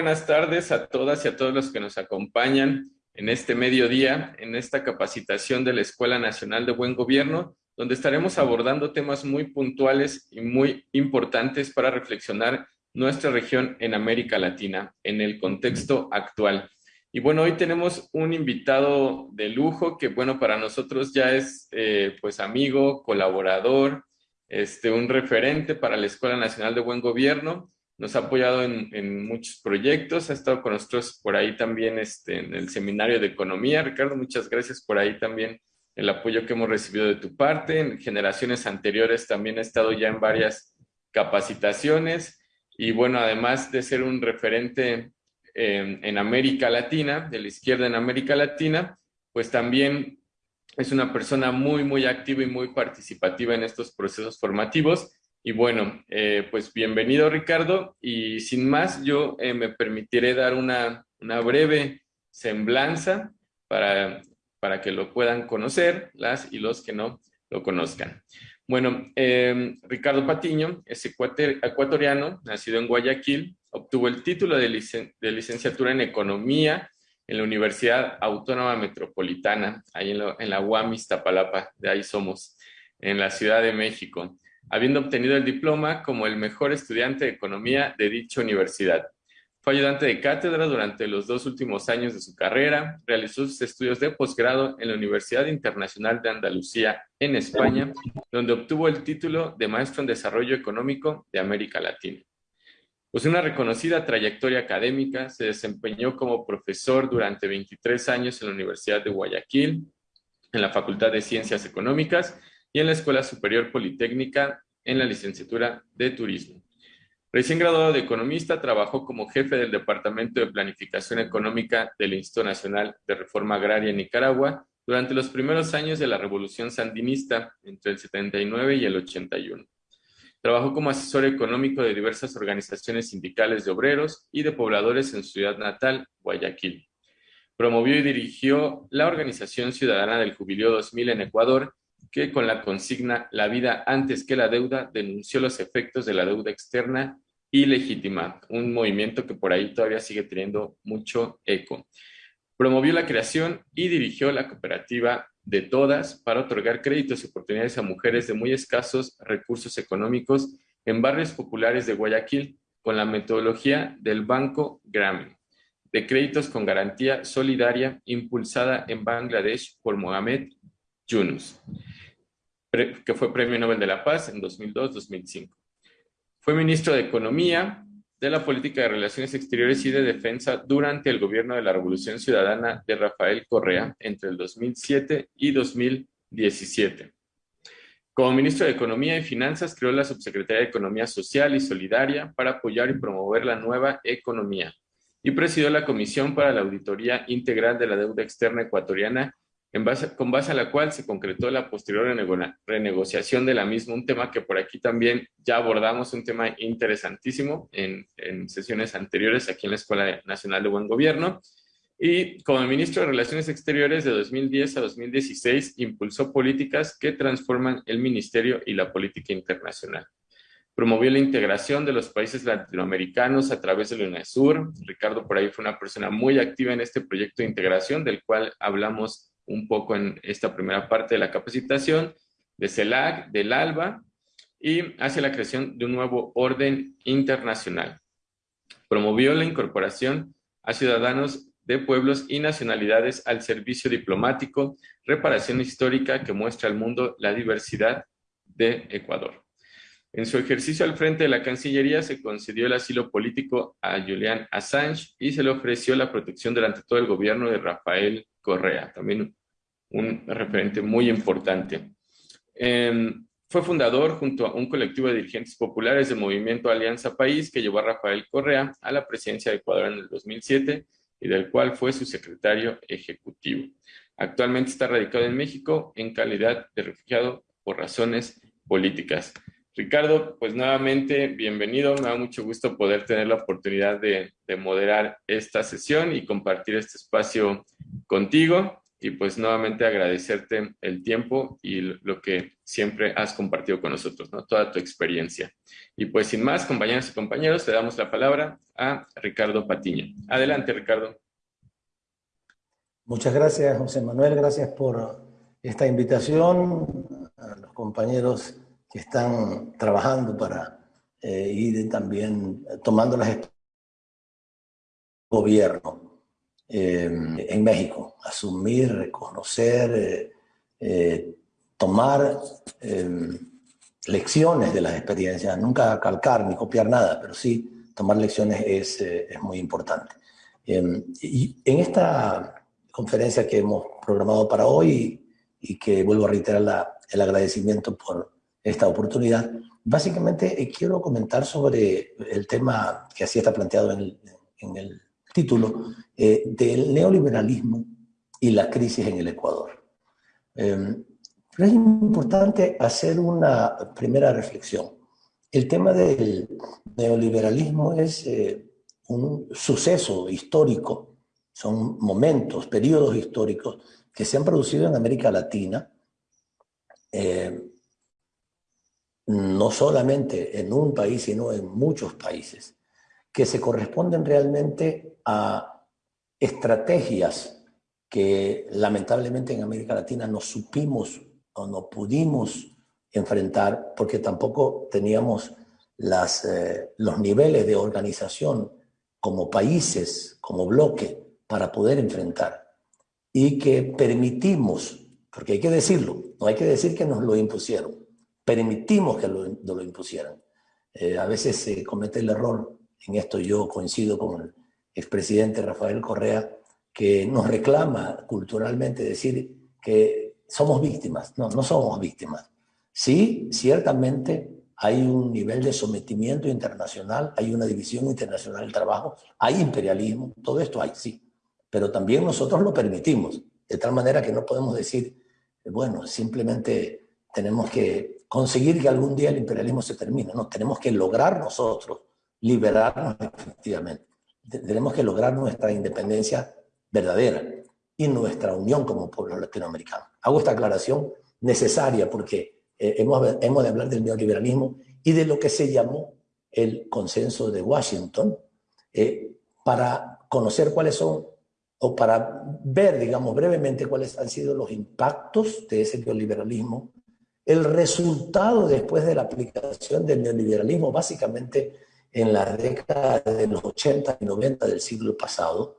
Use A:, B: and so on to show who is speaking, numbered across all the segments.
A: buenas tardes a todas y a todos los que nos acompañan en este mediodía, en esta capacitación de la Escuela Nacional de Buen Gobierno, donde estaremos abordando temas muy puntuales y muy importantes para reflexionar nuestra región en América Latina, en el contexto actual. Y bueno, hoy tenemos un invitado de lujo que, bueno, para nosotros ya es, eh, pues, amigo, colaborador, este, un referente para la Escuela Nacional de Buen Gobierno. Nos ha apoyado en, muchos proyectos, ha estado con nosotros por ahí también este, en el Seminario de Economía. Ricardo, muchas gracias por ahí también el apoyo que hemos recibido de tu parte. En generaciones anteriores también ha estado ya en varias capacitaciones y bueno, además de ser un referente en América Latina, de la izquierda en América Latina, pues también es una persona muy, muy activa y muy participativa en estos procesos formativos. Y bueno, eh, pues bienvenido Ricardo y sin más yo eh, me permitiré dar una, una breve semblanza para, para que lo puedan conocer las y los que no lo conozcan. Bueno, eh, Ricardo Patiño es ecuatoriano, nacido en Guayaquil, obtuvo el título de, de, licenciatura en Economía en la Universidad Autónoma Metropolitana, ahí en, en la UAM Iztapalapa, de ahí somos, en la Ciudad de México, habiendo obtenido el diploma como el mejor estudiante de Economía de dicha universidad. Fue ayudante de cátedra durante los dos últimos años de su carrera, realizó sus estudios de posgrado en la Universidad Internacional de Andalucía en España, donde obtuvo el título de Maestro en Desarrollo Económico de América Latina. Pues una reconocida trayectoria académica, se desempeñó como profesor durante 23 años en la Universidad de Guayaquil, en la Facultad de Ciencias Económicas y en la Escuela Superior Politécnica en la licenciatura de Turismo. Recién graduado de economista, trabajó como jefe del Departamento de Planificación Económica del Instituto Nacional de Reforma Agraria en Nicaragua durante los primeros años de la Revolución Sandinista, entre el 79 y el 81. Trabajó como asesor económico de diversas organizaciones sindicales de obreros y de pobladores en su ciudad natal, Guayaquil. Promovió y dirigió la Organización Ciudadana del Jubileo 2000 en Ecuador que con la consigna La vida antes que la deuda denunció los efectos de la deuda externa ilegítima, un movimiento que por ahí todavía sigue teniendo mucho eco. Promovió la creación y dirigió la cooperativa de todas para otorgar créditos y oportunidades a mujeres de muy escasos recursos económicos en barrios populares de Guayaquil con la metodología del Banco Grameen, de créditos con garantía solidaria impulsada en Bangladesh por Mohamed Yunus que fue Premio Nobel de la Paz en 2002-2005. Fue ministro de Economía, de la Política de Relaciones Exteriores y de Defensa durante el gobierno de la Revolución Ciudadana de Rafael Correa entre el 2007 y 2017. Como ministro de Economía y Finanzas, creó la Subsecretaría de Economía Social y Solidaria para apoyar y promover la nueva economía y presidió la Comisión para la Auditoría Integral de la Deuda Externa Ecuatoriana con base a la cual se concretó la posterior renegociación de la misma, un tema que por aquí también ya abordamos, un tema interesantísimo en, en sesiones anteriores aquí en la Escuela Nacional de Buen Gobierno. Y como ministro de Relaciones Exteriores de 2010 a 2016, impulsó políticas que transforman el ministerio y la política internacional. Promovió la integración de los países latinoamericanos a través de la UNESUR. Ricardo por ahí fue una persona muy activa en este proyecto de integración, del cual hablamos un poco en esta primera parte de la capacitación, de CELAC, del ALBA, y hacia la creación de un nuevo orden internacional. Promovió la incorporación a ciudadanos de pueblos y nacionalidades al servicio diplomático, reparación histórica que muestra al mundo la diversidad de Ecuador. En su ejercicio al frente de la Cancillería se concedió el asilo político a Julian Assange y se le ofreció la protección durante todo el gobierno de Rafael Correa, también un referente muy importante. Em, fue fundador junto a un colectivo de dirigentes populares del movimiento Alianza País que llevó a Rafael Correa a la presidencia de Ecuador en el 2007 y del cual fue su secretario ejecutivo. Actualmente está radicado en México en calidad de refugiado por razones políticas. Ricardo, pues nuevamente bienvenido. Me da mucho gusto poder tener la oportunidad de, de moderar esta sesión y compartir este espacio contigo. Y pues nuevamente agradecerte el tiempo y lo que siempre has compartido con nosotros, ¿no? Toda tu experiencia. Y pues sin más, compañeros y compañeros, te damos la palabra a Ricardo Patiño. Adelante, Ricardo.
B: Muchas gracias, José Manuel. Gracias por esta invitación a los compañeros que están trabajando para eh, ir también tomando las gobierno eh, en México, asumir, reconocer, eh, eh, tomar lecciones de las experiencias, nunca calcar ni copiar nada, pero sí tomar lecciones es, es muy importante. y en esta conferencia que hemos programado para hoy y que vuelvo a reiterar la, el agradecimiento por esta oportunidad, básicamente quiero comentar sobre el tema que así está planteado en el, en el título eh, del neoliberalismo y la crisis en el Ecuador. Em, pero es importante hacer una primera reflexión. El tema del neoliberalismo es eh, un suceso histórico, son momentos, periodos históricos que se han producido en América Latina, eh, no solamente en un país, sino en muchos países que se corresponden realmente a estrategias que lamentablemente en América Latina no supimos o no pudimos enfrentar porque tampoco teníamos las, eh, los niveles de organización como países, como bloque, para poder enfrentar. Y que permitimos, porque hay que decirlo, no hay que decir que nos lo impusieron, permitimos que lo, lo impusieran. Eh, a veces se comete el error en esto yo coincido con expresidente Rafael Correa, que nos reclama culturalmente decir que somos víctimas. No, no somos víctimas. Sí, ciertamente hay un nivel de sometimiento internacional, hay una división internacional del trabajo, hay imperialismo, todo esto hay, sí. Pero también nosotros lo permitimos, de tal manera que no podemos decir, bueno, simplemente tenemos que conseguir que algún día el imperialismo se termine. No, tenemos que lograr nosotros liberarnos efectivamente. Tenemos que lograr nuestra independencia verdadera y nuestra unión como pueblo latinoamericano. Hago esta aclaración necesaria porque eh, hemos, hemos de hablar del neoliberalismo y de lo que se llamó el consenso de Washington eh, para conocer cuáles son o para ver, digamos, brevemente cuáles han sido los impactos de ese neoliberalismo, el resultado después de la aplicación del neoliberalismo, básicamente en la década de los 80 y 90 del siglo pasado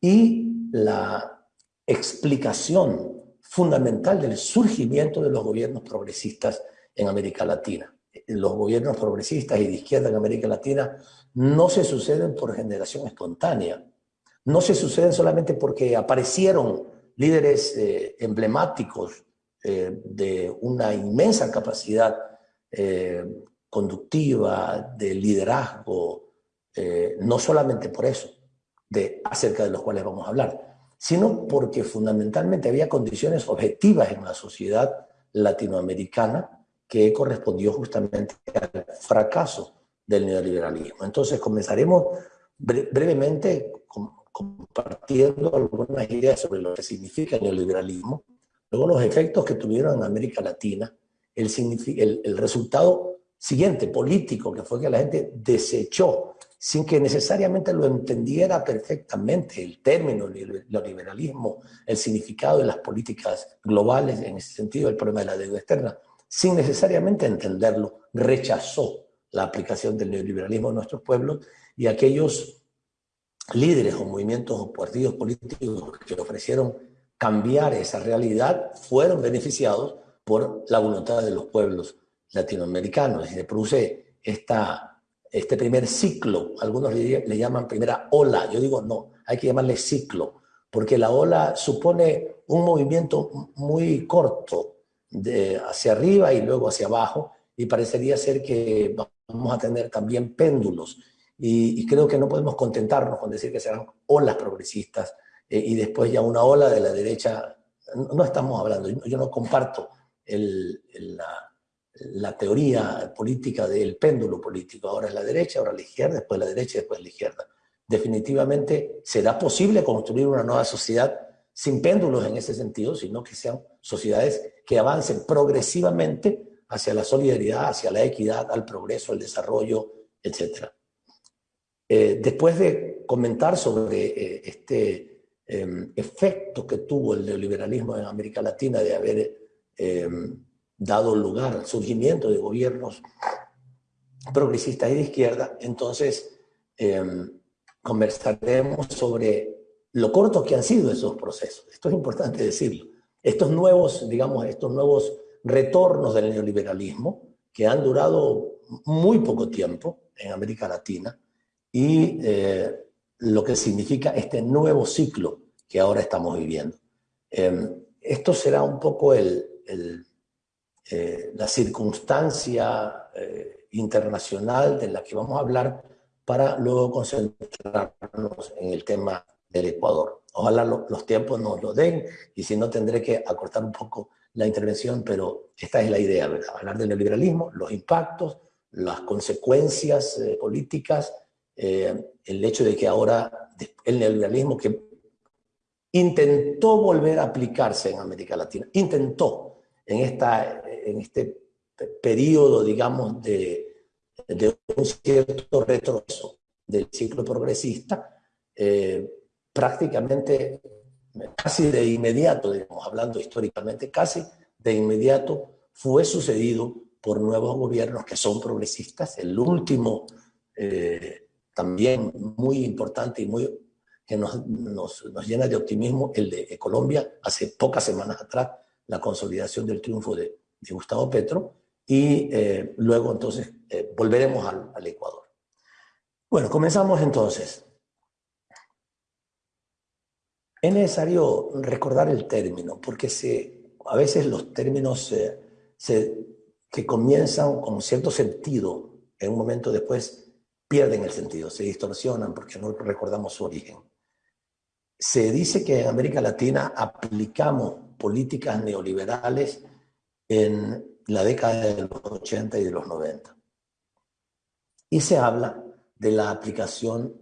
B: y la explicación fundamental del surgimiento de los gobiernos progresistas en América Latina. Los gobiernos progresistas y de izquierda en América Latina no se suceden por generación espontánea, no se suceden solamente porque aparecieron líderes eh, emblemáticos eh, de una inmensa capacidad eh, conductiva, de liderazgo, eh, no solamente por eso, de, acerca de los cuales vamos a hablar, sino porque fundamentalmente había condiciones objetivas en la sociedad latinoamericana que correspondió justamente al fracaso del neoliberalismo. Entonces comenzaremos brevemente compartiendo algunas ideas sobre lo que significa el neoliberalismo, luego los efectos que tuvieron en América Latina, el, el, el resultado siguiente, político, que fue que la gente desechó, sin que necesariamente lo entendiera perfectamente, el término neoliberalismo, el significado de las políticas globales, en ese sentido, el problema de la deuda externa, sin necesariamente entenderlo, rechazó la aplicación del neoliberalismo en nuestros pueblos y aquellos líderes o movimientos o partidos políticos que ofrecieron cambiar esa realidad fueron beneficiados por la voluntad de los pueblos latinoamericanos. Y se produce esta, este primer ciclo, algunos le, llaman primera ola, yo digo no, hay que llamarle ciclo, porque la ola supone un movimiento muy corto de hacia arriba y luego hacia abajo y parecería ser que vamos a tener también péndulos. Y, creo que no podemos contentarnos con decir que serán olas progresistas eh, y después ya una ola de la derecha, no, estamos hablando, yo, no comparto el, la, la teoría política del péndulo político. Ahora es la derecha, ahora la izquierda, después la derecha, después la izquierda. Definitivamente será posible construir una nueva sociedad sin péndulos en ese sentido, sino que sean sociedades que avancen progresivamente hacia la solidaridad, hacia la equidad, al progreso, al desarrollo, etc. Eh, después de comentar sobre eh, este em, efecto que tuvo el neoliberalismo en América Latina de haber em, dado lugar al surgimiento de gobiernos progresistas y de izquierda, entonces em, conversaremos sobre lo cortos que han sido esos procesos. Esto es importante decirlo. Estos nuevos, digamos, estos nuevos retornos del neoliberalismo que han durado muy poco tiempo en América Latina y eh, lo que significa este nuevo ciclo que ahora estamos viviendo. Em, esto será un poco el, eh, la circunstancia eh, internacional de la que vamos a hablar para luego concentrarnos en el tema del Ecuador. Ojalá los tiempos nos lo den y si no tendré que acortar un poco la intervención, pero esta es la idea, ¿verdad? Hablar del neoliberalismo, los impactos, las consecuencias eh, políticas, eh, el hecho de que ahora el neoliberalismo que intentó volver a aplicarse en América Latina, intentó en, esta, en este periodo, digamos, de, de un cierto retroceso del ciclo progresista, eh, prácticamente casi de inmediato, digamos, hablando históricamente, casi de inmediato fue sucedido por nuevos gobiernos que son progresistas. El último, eh, también muy importante y muy, que nos, nos, nos, llena de optimismo, el de Colombia, hace pocas semanas atrás, la consolidación del triunfo de, de Gustavo Petro, y eh, luego entonces eh, volveremos al, Ecuador. Bueno, comenzamos entonces. Es necesario recordar el término, porque se, a veces los términos se, que comienzan con cierto sentido, en un momento después pierden el sentido, se distorsionan porque no recordamos su origen. Se dice que en América Latina aplicamos políticas neoliberales en la década de los 80 y de los 90. Y se habla de la aplicación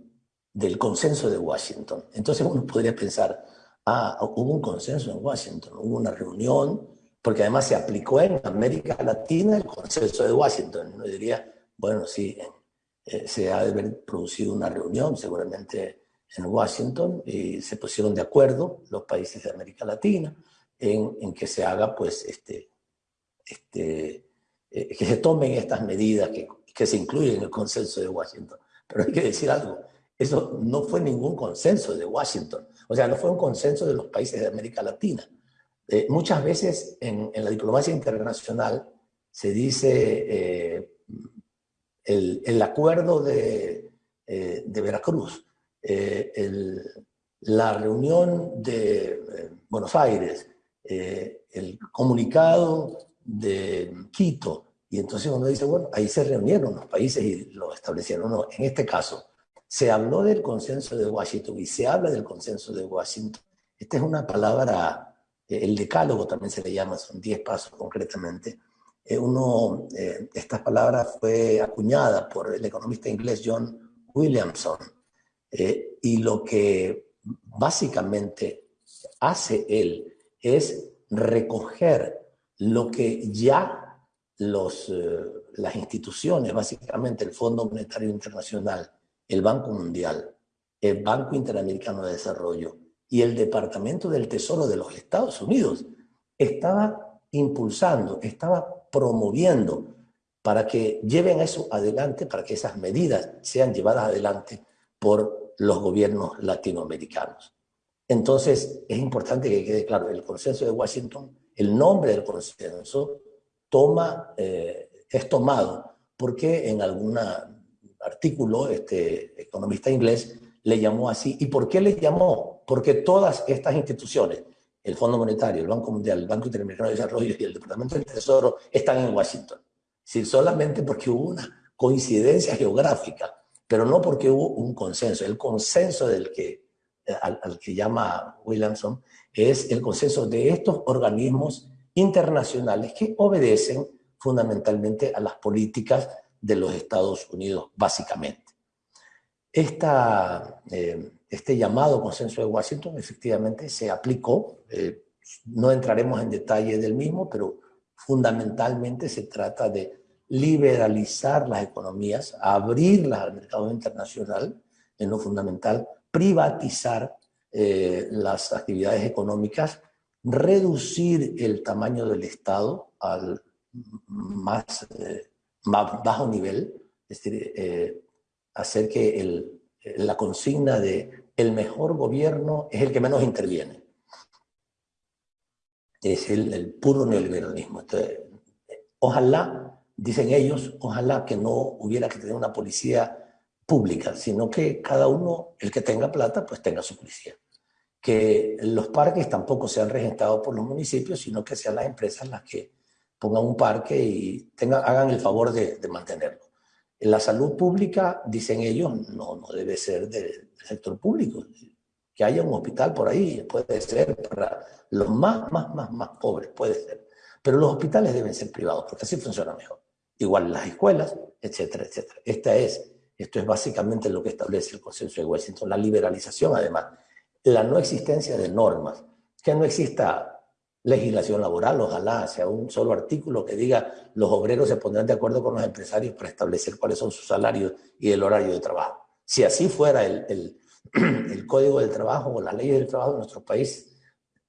B: del consenso de Washington. Entonces uno podría pensar, ah, hubo un consenso en Washington, hubo una reunión, porque además se aplicó en América Latina el consenso de Washington. Uno diría, bueno, sí, eh, se ha de haber producido una reunión seguramente en Washington y se pusieron de acuerdo los países de América Latina en, en que se haga, pues, este, este, eh, que se tomen estas medidas que, que se incluyen en el consenso de Washington. Pero hay que decir algo, eso no fue ningún consenso de Washington, o sea, no fue un consenso de los países de América Latina. Eh, muchas veces en, la diplomacia internacional se dice eh, el, el, acuerdo de, de Veracruz, el, la reunión de Buenos Aires, el comunicado de Quito, y entonces uno dice, bueno, ahí se reunieron los países y lo establecieron. No, en este caso, se habló del consenso de Washington y se habla del consenso de Washington. Esta es una palabra, eh, el decálogo también se le llama, son 10 pasos concretamente. Eh, uno, eh, esta palabra fue acuñada por el economista inglés John Williamson eh, y lo que básicamente hace él es recoger lo que ya los, eh, las instituciones, básicamente el Fondo Monetario Internacional, el Banco Mundial, el Banco Interamericano de Desarrollo y el Departamento del Tesoro de los Estados Unidos estaba impulsando, estaba promoviendo para que lleven eso adelante, para que esas medidas sean llevadas adelante por los gobiernos latinoamericanos. Entonces, es importante que quede claro, el consenso de Washington, el nombre del consenso, toma, eh, es tomado porque en alguna artículo, este economista inglés le llamó así. ¿Y por qué le llamó? Porque todas estas instituciones, el Fondo Monetario, el Banco Mundial, el Banco Interamericano de Desarrollo y el Departamento del Tesoro, están en Washington. Sí, solamente porque hubo una coincidencia geográfica, pero no porque hubo un consenso. El consenso del que, al que llama Williamson es el consenso de estos organismos internacionales que obedecen fundamentalmente a las políticas de los Estados Unidos, básicamente. Eh, este llamado consenso de Washington efectivamente se aplicó. Eh, no entraremos en detalle del mismo, pero fundamentalmente se trata de liberalizar las economías, abrirlas al mercado internacional, en lo fundamental, privatizar eh, las actividades económicas, reducir el tamaño del Estado al más, eh, bajo nivel, es decir, eh, hacer que la consigna de el mejor gobierno es el que menos interviene. Es el, el puro neoliberalismo. Ojalá, dicen ellos, ojalá que no hubiera que tener una policía pública, sino que cada uno, el que tenga plata, pues tenga su policía. Que los parques tampoco sean regentados por los municipios, sino que sean las empresas las que pongan un parque y tengan, hagan el favor de, de mantenerlo. La salud pública, dicen ellos, no, no debe ser del sector público. Que haya un hospital por ahí, puede ser para los más, más, más, más pobres, puede ser. Pero los hospitales deben ser privados, porque así funciona mejor. Igual las escuelas, etcétera, etcétera. Esta es esto es básicamente lo que establece el consenso de Washington, la liberalización además, la no existencia de normas, que no exista legislación laboral, ojalá sea un solo artículo que diga los obreros se pondrán de acuerdo con los empresarios para establecer cuáles son sus salarios y el horario de trabajo. Si así fuera el, el, código del trabajo o las leyes del trabajo de nuestros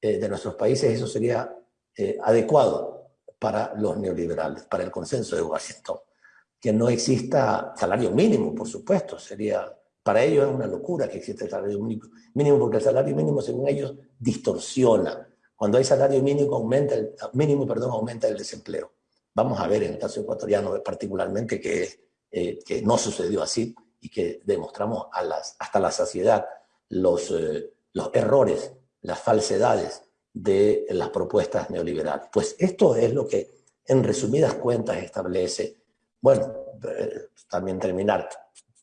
B: eh, países, eso sería eh, adecuado para los neoliberales, para el consenso de Washington que no exista salario mínimo, por supuesto, sería, para ellos es una locura que exista el salario mínimo, porque el salario mínimo, según ellos, distorsiona. Cuando hay salario mínimo, aumenta el, mínimo, perdón, aumenta el desempleo. Vamos a ver en el caso ecuatoriano particularmente que, eh, no sucedió así y que demostramos hasta la saciedad los, eh, los errores, las falsedades de las propuestas neoliberales. Pues esto es lo que en resumidas cuentas establece bueno, eh, también terminar.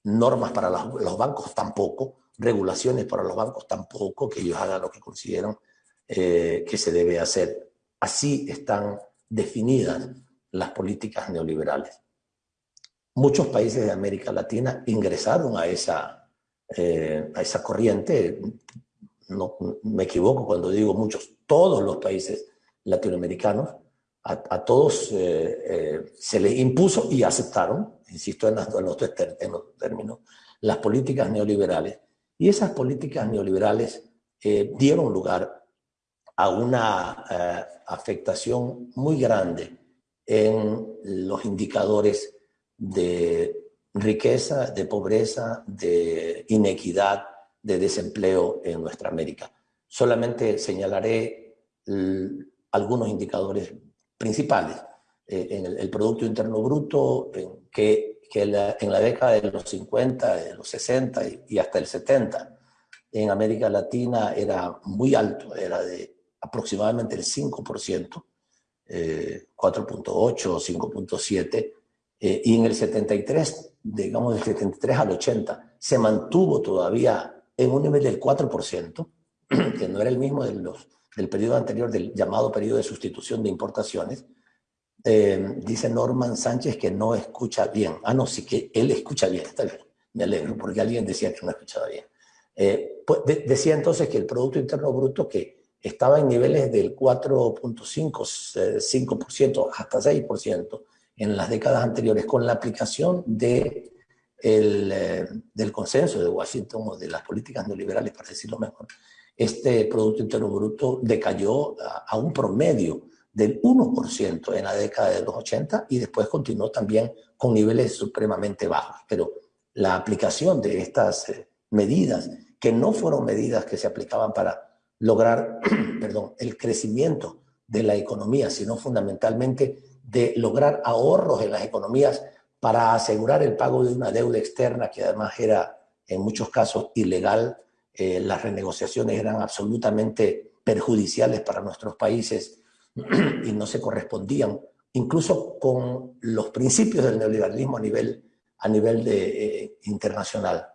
B: Normas para los, bancos tampoco, regulaciones para los bancos tampoco, que ellos hagan lo que consideran eh, que se debe hacer. Así están definidas las políticas neoliberales. Muchos países de América Latina ingresaron a esa, eh, a esa corriente, no me equivoco cuando digo muchos, todos los países latinoamericanos, a, todos eh, eh, se les impuso y aceptaron, insisto en, los, términos, las políticas neoliberales. Y esas políticas neoliberales eh, dieron lugar a una afectación muy grande en los indicadores de riqueza, de pobreza, de inequidad, de desempleo en nuestra América. Solamente señalaré algunos indicadores principales. Eh, en el, Producto Interno Bruto, que, que en la década de los 50, de los 60 y, hasta el 70, en América Latina era muy alto, era de aproximadamente el 5%, 4.8 o 5.7, y en el 73, digamos del 73 al 80, se mantuvo todavía en un nivel del 4%, que no era el mismo de los del periodo anterior, del llamado periodo de sustitución de importaciones, eh, dice Norman Sánchez que no escucha bien. Ah, no, sí que él escucha bien, está bien, me alegro, porque alguien decía que no escuchaba bien. Eh, pues decía entonces que el Producto Interno Bruto que estaba en niveles del 4.5, 5% eh, hasta 6% en las décadas anteriores, con la aplicación de el, del consenso de Washington o de las políticas neoliberales, para decirlo mejor, este Producto Interno Bruto decayó a, un promedio del 1% en la década de los 80 y después continuó también con niveles supremamente bajos. Pero la aplicación de estas eh, medidas, que no fueron medidas que se aplicaban para lograr perdón, el crecimiento de la economía, sino fundamentalmente de lograr ahorros en las economías para asegurar el pago de una deuda externa que además era en muchos casos ilegal eh, las renegociaciones eran absolutamente perjudiciales para nuestros países y no se correspondían incluso con los principios del neoliberalismo a nivel, a nivel de, eh, internacional.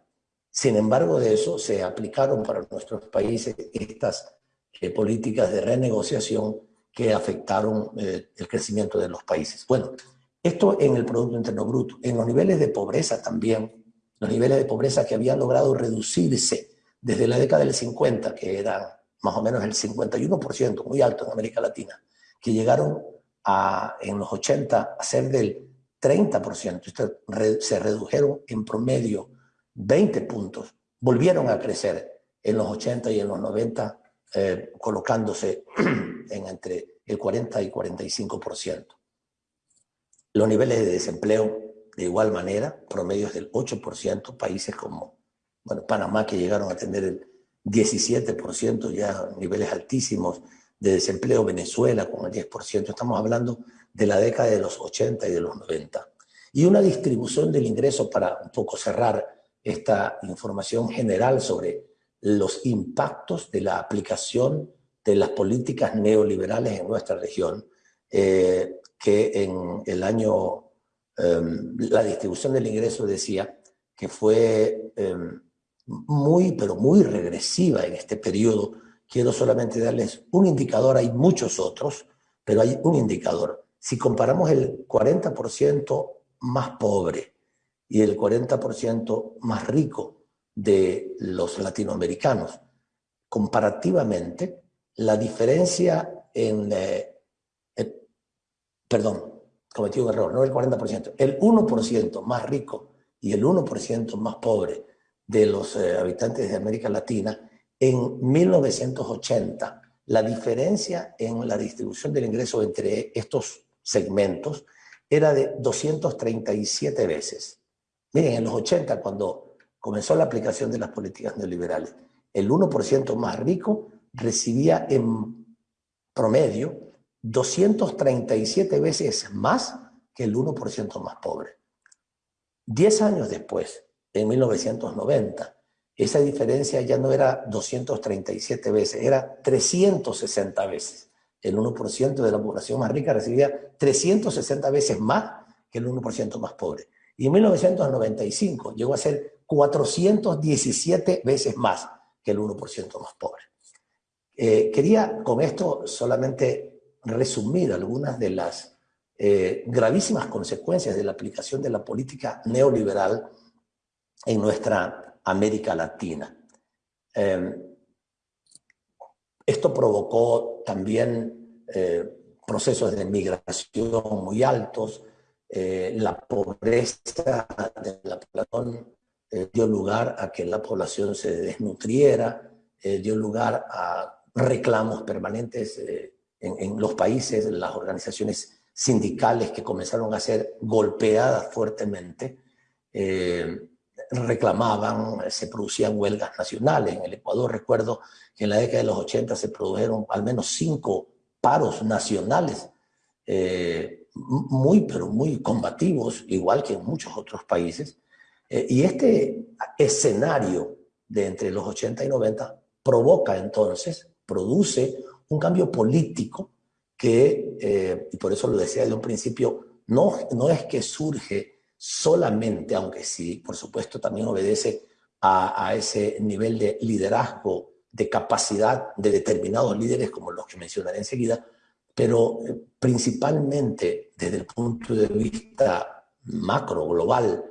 B: Sin embargo, de eso se aplicaron para nuestros países estas eh, políticas de renegociación que afectaron el crecimiento de los países. Bueno, esto en el Producto Interno Bruto. En los niveles de pobreza también, los niveles de pobreza que habían logrado reducirse desde la década del 50, que era más o menos el 51%, muy alto en América Latina, que llegaron a, en los 80 a ser del 30%, se redujeron en promedio 20 puntos, volvieron a crecer en los 80 y en los 90, eh, colocándose en entre el 40 y 45%. Los niveles de desempleo, de igual manera, promedios del 8%, países como bueno, Panamá, que llegaron a tener el 17%, ya niveles altísimos de desempleo, Venezuela con el 10%, estamos hablando de la década de los 80 y de los 90. Y una distribución del ingreso para un poco cerrar esta información general sobre los impactos de la aplicación de las políticas neoliberales en nuestra región, eh, que en el año, em, la distribución del ingreso decía que fue em, muy, pero muy regresiva en este periodo. Quiero solamente darles un indicador, hay muchos otros, pero hay un indicador. Si comparamos el 40% más pobre y el 40% más rico de los latinoamericanos, comparativamente, la diferencia en... Eh, perdón, cometí un error, no el 40%, el 1% más rico y el 1% más pobre de los eh, habitantes de América Latina, en 1980 la diferencia en la distribución del ingreso entre estos segmentos era de 237 veces. Miren, en los 80, cuando comenzó la aplicación de las políticas neoliberales, el 1% más rico recibía en promedio 237 veces más que el 1% más pobre. Diez años después, en 1990. Esa diferencia ya no era 237 veces, era 360 veces. El 1% de la población más rica recibía 360 veces más que el 1% más pobre. Y en 1995 llegó a ser 417 veces más que el 1% más pobre. Eh, quería con esto solamente resumir algunas de las eh, gravísimas consecuencias de la aplicación de la política neoliberal en nuestra América Latina. Em, esto provocó también eh, procesos de migración muy altos, eh, la pobreza de la población eh, dio lugar a que la población se desnutriera, dio lugar a reclamos permanentes en, en, los países, las organizaciones sindicales que comenzaron a ser golpeadas fuertemente reclamaban, se producían huelgas nacionales. En el Ecuador recuerdo que en la década de los 80 se produjeron al menos cinco paros nacionales, eh, muy, pero muy combativos, igual que en muchos otros países. Eh, y este escenario de entre los 80 y 90 provoca entonces, produce un cambio político que, eh, y por eso lo decía de un principio, no, no es que surge solamente, aunque sí, por supuesto, también obedece a, ese nivel de liderazgo, de capacidad de determinados líderes, como los que mencionaré enseguida, pero eh, principalmente desde el punto de vista macro, global,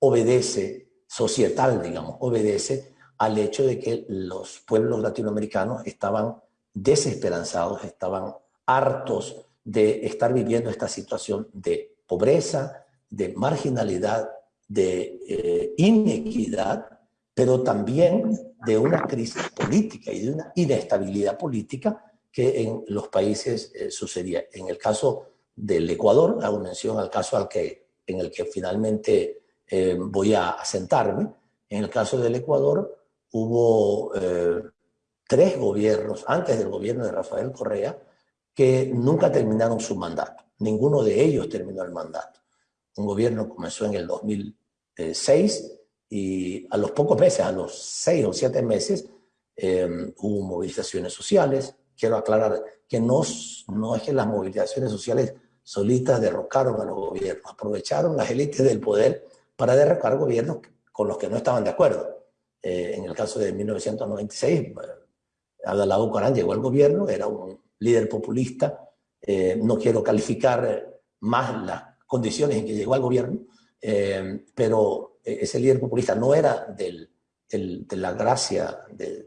B: obedece, societal, digamos, obedece al hecho de que los pueblos latinoamericanos estaban desesperanzados, estaban hartos de estar viviendo esta situación de pobreza, de marginalidad, de eh, inequidad, pero también de una crisis política y de una inestabilidad política que en los países eh, sucedía. En el caso del Ecuador, hago mención al caso al que, en el que finalmente eh, voy a asentarme, en el caso del Ecuador hubo tres gobiernos, antes del gobierno de Rafael Correa, que nunca terminaron su mandato. Ninguno de ellos terminó el mandato un gobierno comenzó en el 2006 y a los pocos meses, a los seis o siete meses, em, hubo movilizaciones sociales. Quiero aclarar que no, no es que las movilizaciones sociales solitas derrocaron a los gobiernos, aprovecharon las élites del poder para derrocar gobiernos con los que no estaban de acuerdo. Eh, en el caso de 1996, Abdalá Bucaram llegó al gobierno, era un líder populista, eh, no quiero calificar más la condiciones en que llegó al gobierno, eh, pero ese líder populista no era de la gracia de,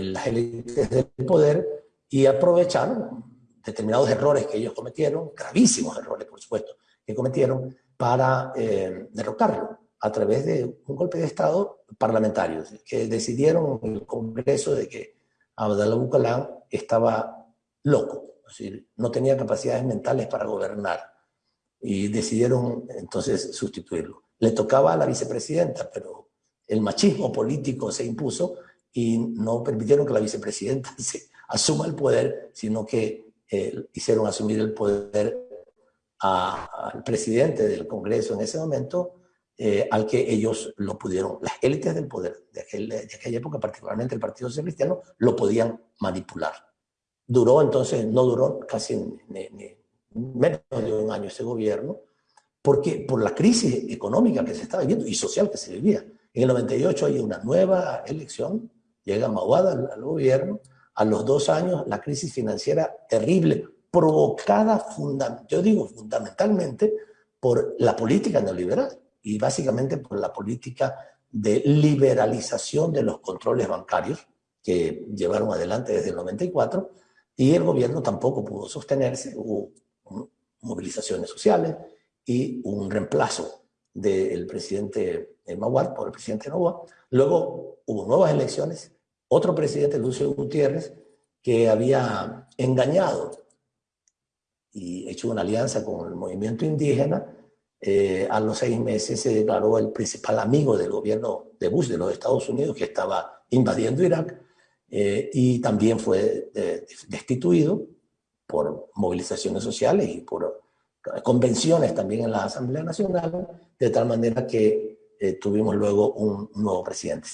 B: las élites del poder y aprovecharon determinados errores que ellos cometieron, gravísimos errores, por supuesto, que cometieron para eh, derrocarlo a través de un golpe de Estado parlamentario, que decidieron en el Congreso de que Abdallah Bucalan estaba loco, es decir, no tenía capacidades mentales para gobernar y decidieron entonces sustituirlo. Le tocaba a la vicepresidenta, pero el machismo político se impuso y no permitieron que la vicepresidenta se asuma el poder, sino que eh, hicieron asumir el poder al presidente del Congreso en ese momento, eh, al que ellos lo pudieron, las élites del poder de, aquella época, particularmente el Partido Social Cristiano, lo podían manipular. Duró entonces, no duró casi menos de un año ese gobierno, porque por la crisis económica que se estaba viviendo y social que se vivía. En el 98 hay una nueva elección, llega Mahuada al, gobierno, a los dos años la crisis financiera terrible, provocada, yo digo fundamentalmente, por la política neoliberal y básicamente por la política de liberalización de los controles bancarios que llevaron adelante desde el 94 y el gobierno tampoco pudo sostenerse, hubo movilizaciones sociales y un reemplazo del presidente Maguad por el presidente Novoa. Luego hubo nuevas elecciones, otro presidente, Lucio Gutiérrez, que había engañado y hecho una alianza con el movimiento indígena, eh, a los seis meses se declaró el principal amigo del gobierno de Bush de los Estados Unidos, que estaba invadiendo Irak, eh, y también fue eh, destituido por movilizaciones sociales y por convenciones también en la Asamblea Nacional, de tal manera que tuvimos luego un nuevo presidente.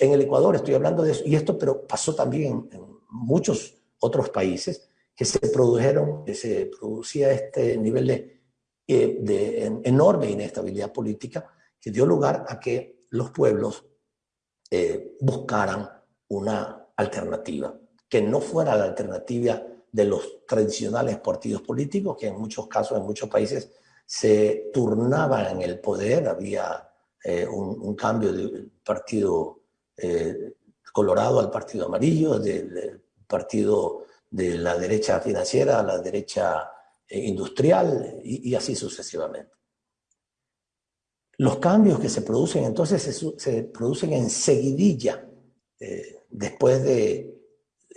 B: En el Ecuador estoy hablando de eso, y esto pero pasó también en muchos otros países, que se produjeron, que se producía este nivel de, eh, de enorme inestabilidad política que dio lugar a que los pueblos eh, buscaran una alternativa, que no fuera la alternativa de los tradicionales partidos políticos, que en muchos casos, en muchos países, se turnaban en el poder, había eh, un, cambio del partido colorado al partido amarillo, del partido de la derecha financiera a la derecha eh, industrial y, así sucesivamente. Los cambios que se producen entonces se, producen en seguidilla eh, después de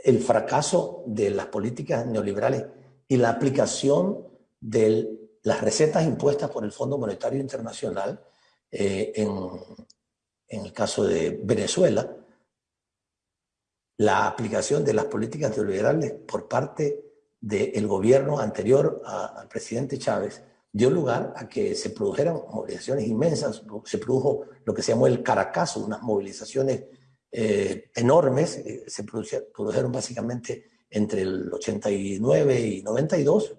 B: el fracaso de las políticas neoliberales y la aplicación de las recetas impuestas por el Fondo Monetario Internacional eh, en, en el caso de Venezuela, la aplicación de las políticas neoliberales por parte del gobierno anterior al presidente Chávez dio lugar a que se produjeran movilizaciones inmensas, se produjo lo que se llamó el Caracazo, unas movilizaciones eh, enormes, eh, se produjeron básicamente entre el 89 y 92,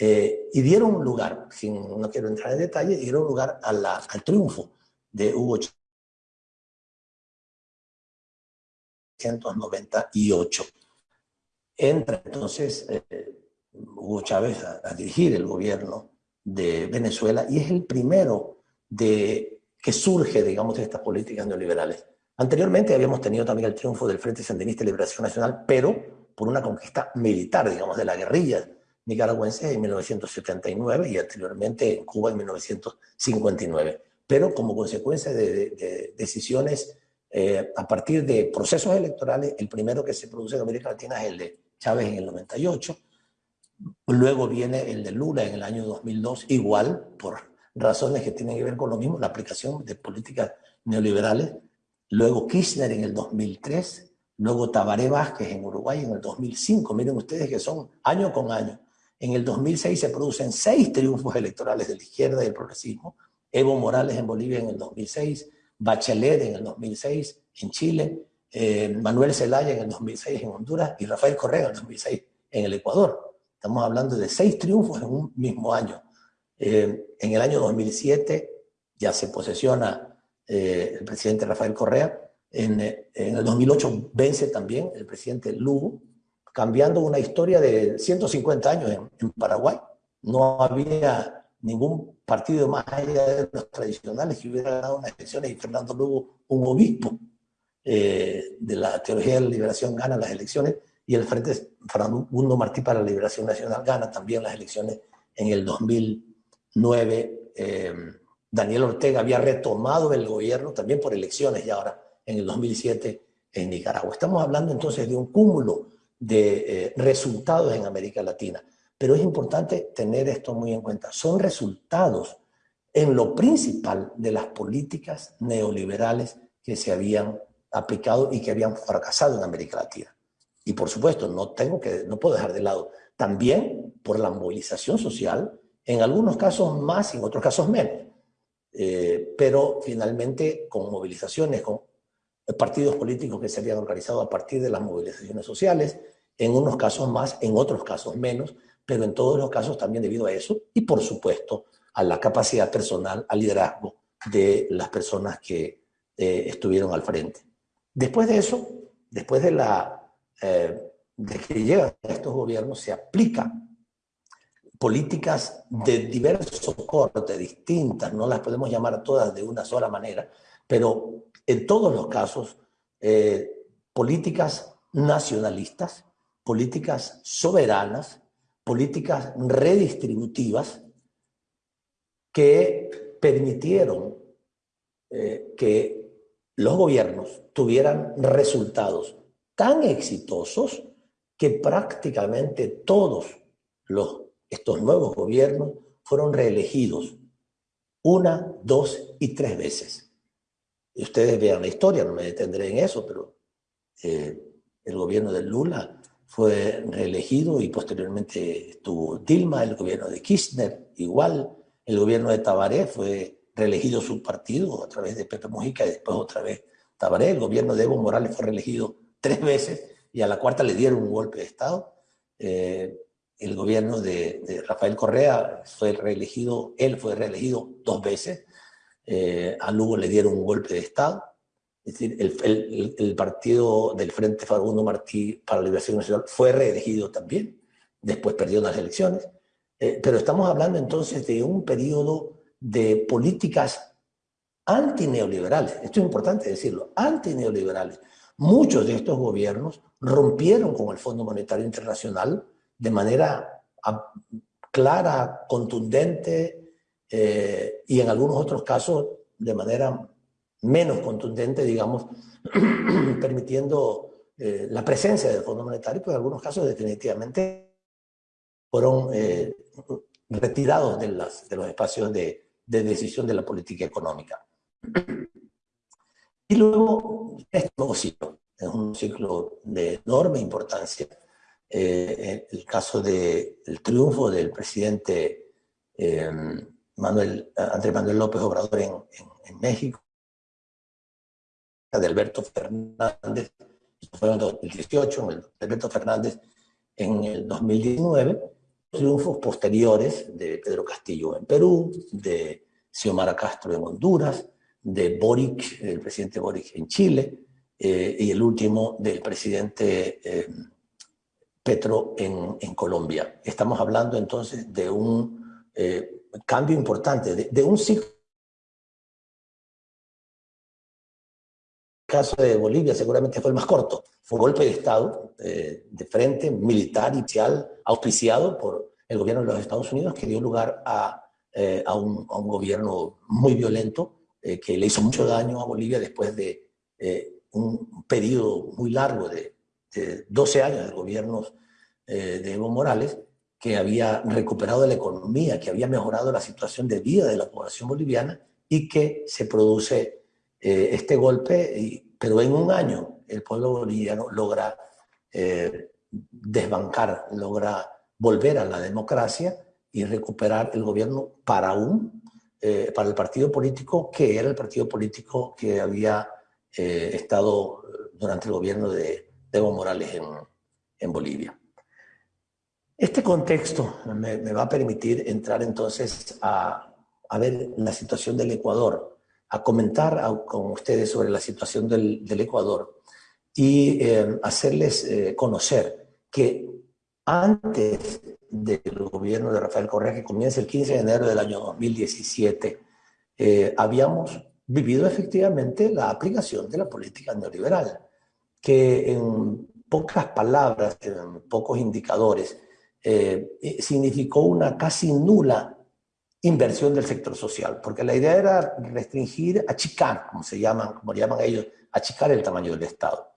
B: eh, y dieron lugar, sin, no quiero entrar en detalle, dieron lugar al triunfo de Hugo Chávez 1998. Entra entonces eh, Hugo Chávez a, dirigir el gobierno de Venezuela y es el primero de, que surge, digamos, de estas políticas neoliberales. Anteriormente habíamos tenido también el triunfo del Frente Sandinista de Liberación Nacional, pero por una conquista militar, digamos, de la guerrilla nicaragüense en 1979 y anteriormente en Cuba en 1959. Pero como consecuencia de decisiones eh, a partir de procesos electorales, el primero que se produce en América Latina es el de Chávez en el 98, luego viene el de Lula en el año 2002, igual por razones que tienen que ver con lo mismo, la aplicación de políticas neoliberales, luego Kirchner en el 2003, luego Tabaré Vázquez en Uruguay en el 2005, miren ustedes que son año con año. En el 2006 se producen seis triunfos electorales de la izquierda y del progresismo, Evo Morales en Bolivia en el 2006, Bachelet en el 2006 en Chile, eh, Manuel Zelaya en el 2006 en Honduras y Rafael Correa en el 2006 en el Ecuador. Estamos hablando de seis triunfos en un mismo año. Eh, en el año 2007 ya se posesiona eh, el presidente Rafael Correa. En, en, el 2008 vence también el presidente Lugo, cambiando una historia de 150 años en, Paraguay. No había ningún partido más allá de los tradicionales que hubiera ganado unas elecciones y Fernando Lugo, un obispo eh, de la teología de la liberación, gana las elecciones y el Frente Fernando Martí para la Liberación Nacional gana también las elecciones en el 2009. Eh, Daniel Ortega había retomado el gobierno también por elecciones y ahora en el 2007 en Nicaragua. Estamos hablando entonces de un cúmulo de eh, resultados en América Latina. Pero es importante tener esto muy en cuenta. Son resultados en lo principal de las políticas neoliberales que se habían aplicado y que habían fracasado en América Latina. Y por supuesto, no, tengo que, no puedo dejar de lado también por la movilización social, en algunos casos más y en otros casos menos. Eh, pero finalmente con movilizaciones, con partidos políticos que se habían organizado a partir de las movilizaciones sociales, en unos casos más, en otros casos menos, pero en todos los casos también debido a eso y por supuesto a la capacidad personal, al liderazgo de las personas que eh, estuvieron al frente. Después de eso, después de, la, eh, de que llegan estos gobiernos, se aplican políticas de diversos cortes, distintas, no las podemos llamar todas de una sola manera, pero en todos los casos, eh, políticas nacionalistas, políticas soberanas, políticas redistributivas que permitieron eh, que los gobiernos tuvieran resultados tan exitosos que prácticamente todos los, estos nuevos gobiernos fueron reelegidos una, dos y tres veces. Ustedes vean la historia, no me detendré en eso, pero eh, el gobierno de Lula fue reelegido y posteriormente estuvo Dilma, el gobierno de Kirchner igual, el gobierno de Tabaré fue reelegido su partido a través de Pepe Mujica y después otra vez Tabaré, el gobierno de Evo Morales fue reelegido tres veces y a la cuarta le dieron un golpe de Estado. Eh, el gobierno de, Rafael Correa fue reelegido, él fue reelegido dos veces, eh, a Lugo le dieron un golpe de Estado. Es decir, el, partido del Frente Fagundo Martí para la Liberación Nacional fue reelegido también, después perdió las elecciones, eh, pero estamos hablando entonces de un periodo de políticas antineoliberales, esto es importante decirlo, antineoliberales. Muchos de estos gobiernos rompieron con el Fondo Monetario Internacional de manera clara, contundente eh, y en algunos otros casos de manera menos contundente, digamos, permitiendo eh, la presencia del Fondo Monetario, pero en algunos casos definitivamente fueron eh, retirados de, las, de, los espacios de, de, decisión de la política económica. Y luego, este nuevo ciclo, es un ciclo de enorme importancia. Eh, el caso del triunfo del presidente Manuel, Andrés Manuel López Obrador en, México, de Alberto Fernández, fue en 2018, el Alberto Fernández en el 2019, triunfos posteriores de Pedro Castillo en Perú, de Xiomara Castro en Honduras, de Boric, el presidente Boric en Chile, eh, y el último del presidente eh, Petro en, en, Colombia. Estamos hablando entonces de un eh, cambio importante, de, de un ciclo caso de Bolivia seguramente fue el más corto. Fue un golpe de Estado eh, de frente, militar, inicial, auspiciado por el gobierno de los Estados Unidos, que dio lugar a, eh, a, un, a un, gobierno muy violento eh, que le hizo mucho daño a Bolivia después de un periodo muy largo de, de 12 años de gobiernos de Evo Morales, que había recuperado la economía, que había mejorado la situación de vida de la población boliviana y que se produce eh, este golpe, pero en un año el pueblo boliviano logra eh, desbancar, logra volver a la democracia y recuperar el gobierno para un, eh, para el partido político que era el partido político que había estado durante el gobierno de Evo Morales en, Bolivia. Este contexto me, va a permitir entrar entonces a, a ver la situación del Ecuador a comentar con ustedes sobre la situación del, Ecuador y eh, hacerles eh, conocer que antes del gobierno de Rafael Correa, que comienza el 15 de enero del año 2017, eh, habíamos vivido efectivamente la aplicación de la política neoliberal, que en pocas palabras, en pocos indicadores, eh, significó una casi nula inversión del sector social, porque la idea era restringir, achicar, como se llaman, como llaman ellos, achicar el tamaño del Estado.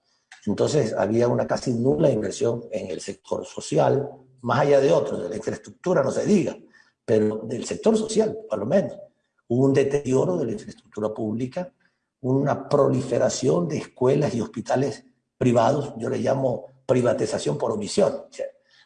B: Entonces había una casi nula inversión en el sector social, más allá de otros, de la infraestructura no se diga, pero del sector social, por lo menos. Hubo un deterioro de la infraestructura pública, una proliferación de escuelas y hospitales privados, yo le llamo privatización por omisión.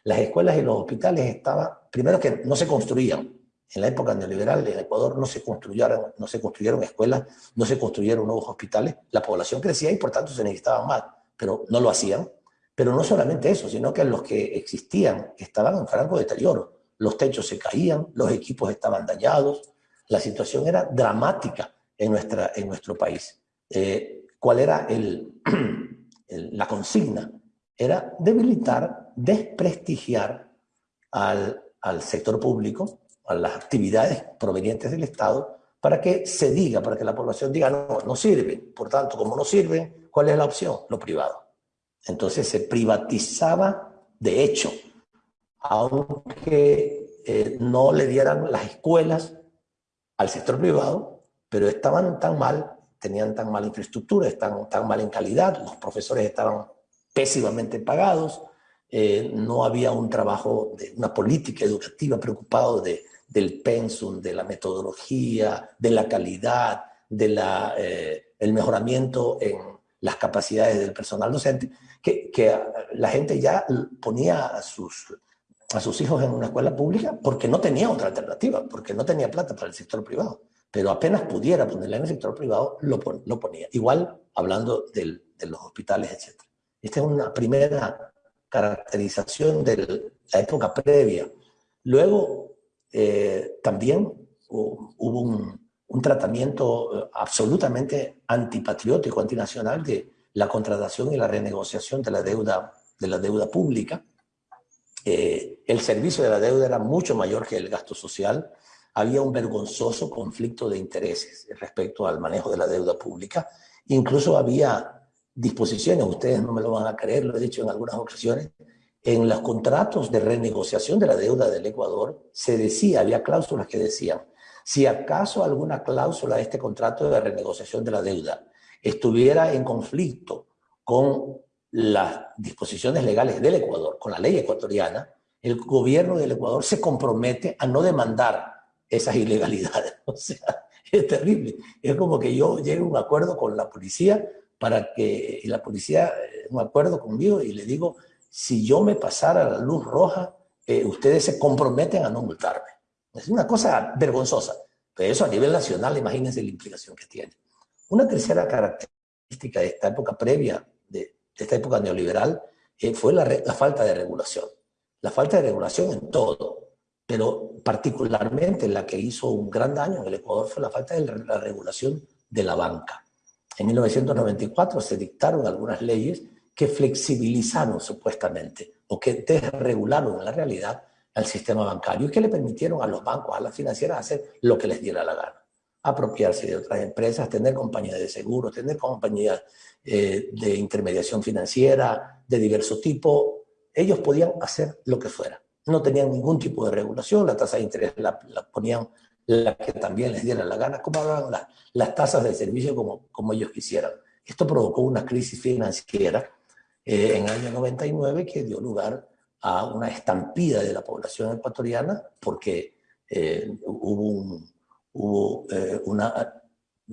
B: las escuelas y los hospitales estaban, primero que no se construían, en la época neoliberal en Ecuador no se construyeron, no se construyeron escuelas, no se construyeron nuevos hospitales, la población crecía y por tanto se necesitaban más pero no lo hacían. Pero no solamente eso, sino que los que existían estaban en franco deterioro. Los techos se caían, los equipos estaban dañados, la situación era dramática en, nuestra, en nuestro país. Eh, ¿Cuál era el, la consigna? Era debilitar, desprestigiar al, sector público, a las actividades provenientes del Estado, para que se diga, para que la población diga, no, no sirve. Por tanto, como no sirve, ¿Cuál es la opción? Lo privado. Entonces se privatizaba de hecho, aunque eh, no le dieran las escuelas al sector privado, pero estaban tan mal, tenían tan mala infraestructura, estaban tan mal en calidad, los profesores estaban pésimamente pagados, eh, no había un trabajo, una política educativa preocupado de, del pensum, de la metodología, de la calidad, del de eh, mejoramiento en las capacidades del personal docente, que, que la gente ya ponía a sus, a sus hijos en una escuela pública porque no tenía otra alternativa, porque no tenía plata para el sector privado. Pero apenas pudiera ponerla en el sector privado, lo, lo ponía. Igual hablando del, de los hospitales, etc. Esta es una primera caracterización de la época previa. Luego, eh, también hubo un, un tratamiento eh, absolutamente antipatriótico, antinacional de la contratación y la renegociación de la deuda, de la deuda pública. Eh, el servicio de la deuda era mucho mayor que el gasto social. Había un vergonzoso conflicto de intereses respecto al manejo de la deuda pública. Incluso había disposiciones, ustedes no me lo van a creer, lo he dicho en algunas ocasiones, en los contratos de renegociación de la deuda del Ecuador se decía, había cláusulas que decían, si acaso alguna cláusula de este contrato de renegociación de la deuda estuviera en conflicto con las disposiciones legales del Ecuador, con la ley ecuatoriana, el gobierno del Ecuador se compromete a no demandar esas ilegalidades. O sea, es terrible. Es como que yo llegue a un acuerdo con la policía para que la policía, eh, un acuerdo conmigo y le digo, si yo me pasara la luz roja, eh, ustedes se comprometen a no multarme. Es una cosa vergonzosa. Pero eso a nivel nacional, imagínense la implicación que tiene. Una tercera característica de esta época previa, de, esta época neoliberal, eh, fue la, falta de regulación. La falta de regulación en todo, pero particularmente la que hizo un gran daño en el Ecuador fue la falta de la regulación de la banca. En 1994 se dictaron algunas leyes que flexibilizaron supuestamente o que desregularon en la realidad al sistema bancario y que le permitieron a los bancos, a las financieras hacer lo que les diera la gana. Apropiarse de otras empresas, tener compañías de seguros, tener compañías eh, de intermediación financiera de diverso tipo. Ellos podían hacer lo que fuera. No tenían ningún tipo de regulación, la tasa de interés la, ponían la que también les diera la gana, como hablaban las, tasas de servicio como, como ellos quisieran. Esto provocó una crisis financiera eh, en el año 99 que dio lugar a una estampida de la población ecuatoriana porque eh, hubo un eh,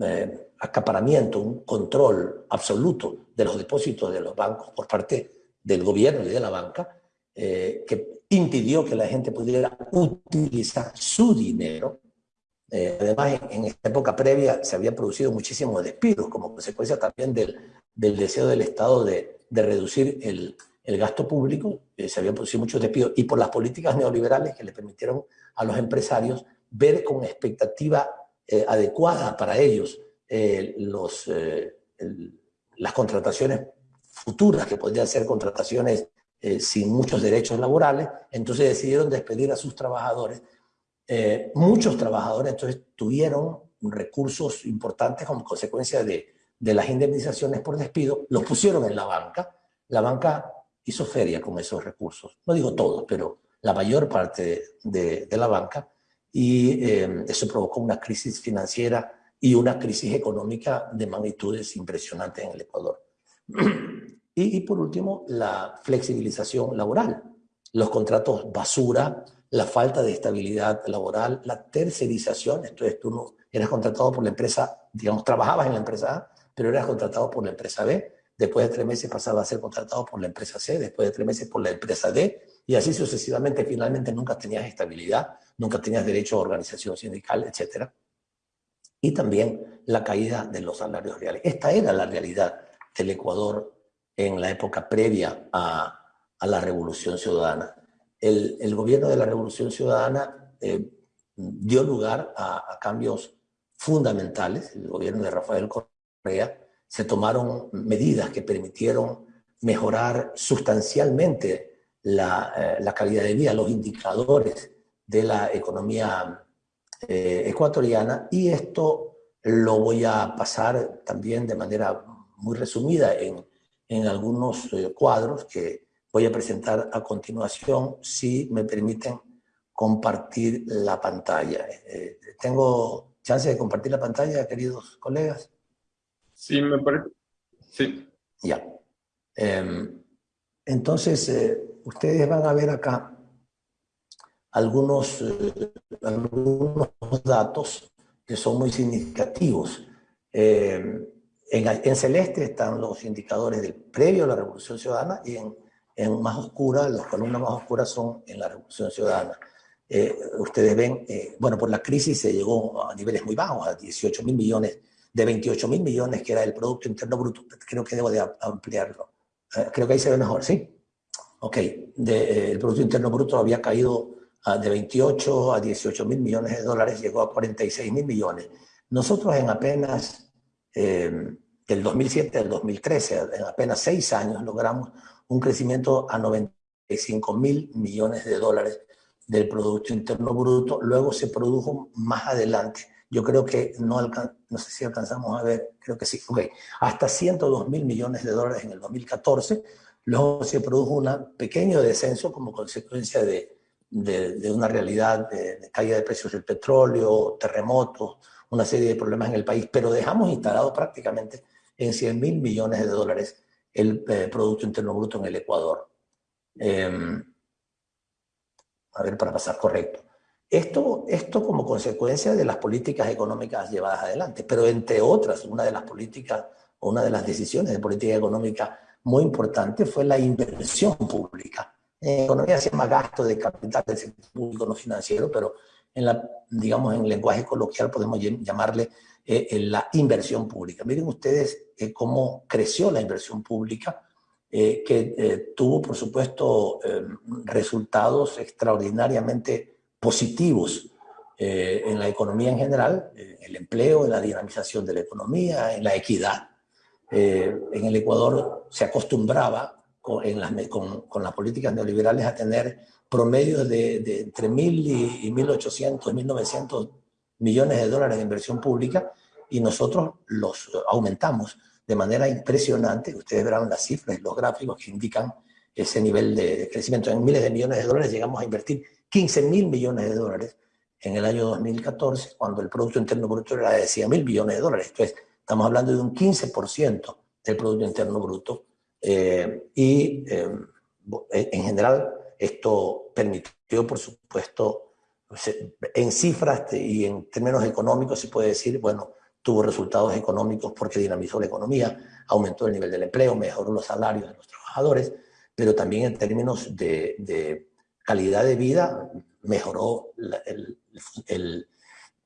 B: eh, acaparamiento, un control absoluto de los depósitos de los bancos por parte del gobierno y de la banca, que impidió que la gente pudiera utilizar su dinero. además, en, esta época previa se había producido muchísimos despidos como consecuencia también del, del deseo del Estado de, de reducir el, el gasto público, eh, se habían producido muchos despidos, y por las políticas neoliberales que le permitieron a los empresarios ver con expectativa eh, adecuada para ellos eh, los, las contrataciones futuras, que podrían ser contrataciones eh, sin muchos derechos laborales, entonces decidieron despedir a sus trabajadores. Eh, muchos trabajadores entonces tuvieron recursos importantes como consecuencia de, las indemnizaciones por despido, los pusieron en la banca. La banca hizo feria con esos recursos. No digo todos, pero la mayor parte de, de, la banca. Y eh, eso provocó una crisis financiera y una crisis económica de magnitudes impresionantes en el Ecuador. Y, y por último, la flexibilización laboral. Los contratos basura, la falta de estabilidad laboral, la tercerización, entonces tú eras contratado por la empresa, digamos, trabajabas en la empresa A, pero eras contratado por la empresa B, después de tres meses pasaba a ser contratado por la empresa C, después de tres meses por la empresa D, y así sucesivamente, finalmente nunca tenías estabilidad, nunca tenías derecho a organización sindical, etc. Y también la caída de los salarios reales. Esta era la realidad del Ecuador en la época previa a, a la Revolución Ciudadana. El, el, gobierno de la Revolución Ciudadana eh, dio lugar a, a cambios fundamentales. El gobierno de Rafael Correa se tomaron medidas que permitieron mejorar sustancialmente la, eh, la calidad de vida, los indicadores de la economía eh, ecuatoriana y esto lo voy a pasar también de manera muy resumida en, en algunos eh, cuadros que voy a presentar a continuación si me permiten compartir la pantalla. Eh, ¿Tengo chance de compartir la pantalla, queridos colegas?
A: Sí, me parece. Sí.
B: Ya. Eh, entonces, eh, ustedes van a ver acá algunos, eh, algunos datos que son muy significativos. Eh, en, en, celeste están los indicadores del previo a la Revolución Ciudadana y en, en más oscura, las columnas más oscuras son en la Revolución Ciudadana. Eh, ustedes ven, bueno, por la crisis se llegó a niveles muy bajos, a 18 mil millones de 28 mil millones, que era el Producto Interno Bruto. Creo que debo de ampliarlo. Eh, creo que ahí se ve mejor, ¿sí? Ok, de, eh, el Producto Interno Bruto había caído uh, de 28 a 18 mil millones de dólares, llegó a 46 mil millones. Nosotros en apenas, eh, del 2007 al 2013, en apenas seis años, logramos un crecimiento a 95 mil millones de dólares del Producto Interno Bruto. Luego se produjo más adelante. Yo creo que no, no sé si alcanzamos a ver, creo que sí, ok, hasta 102 mil millones de dólares en el 2014, luego se produjo un pequeño descenso como consecuencia de, de, de una realidad de, de, caída de precios del petróleo, terremotos, una serie de problemas en el país, pero dejamos instalado prácticamente en 100 mil millones de dólares el eh, Producto Interno Bruto en el Ecuador. Eh, a ver, para pasar correcto. Esto, esto como consecuencia de las políticas económicas llevadas adelante, pero entre otras, una de las políticas o una de las decisiones de política económica muy importante fue la inversión pública. En economía se llama gasto de capital del sector público no financiero, pero en la, digamos, en lenguaje coloquial podemos llamarle eh, la inversión pública. Miren ustedes eh, cómo creció la inversión pública, eh, que eh, tuvo, por supuesto, resultados extraordinariamente positivos en la economía en general, en el empleo, en la dinamización de la economía, en la equidad. En el Ecuador se acostumbraba con, en las, con, políticas neoliberales a tener promedios de, de entre 1.000 y, y 1.800, 1.900 millones de dólares de inversión pública y nosotros los aumentamos de manera impresionante. Ustedes verán las cifras y los gráficos que indican ese nivel de crecimiento. En miles de millones de dólares llegamos a invertir 15 mil millones de dólares en el año 2014, cuando el Producto Interno Bruto era de 100 mil millones de dólares. Entonces, estamos hablando de un 15% del Producto Interno Bruto. Eh, y eh, en general, esto permitió, por supuesto, en cifras y en términos económicos, se puede decir, bueno, tuvo resultados económicos porque dinamizó la economía, aumentó el nivel del empleo, mejoró los salarios de los trabajadores, pero también en términos de, de calidad de vida, mejoró la, el, el,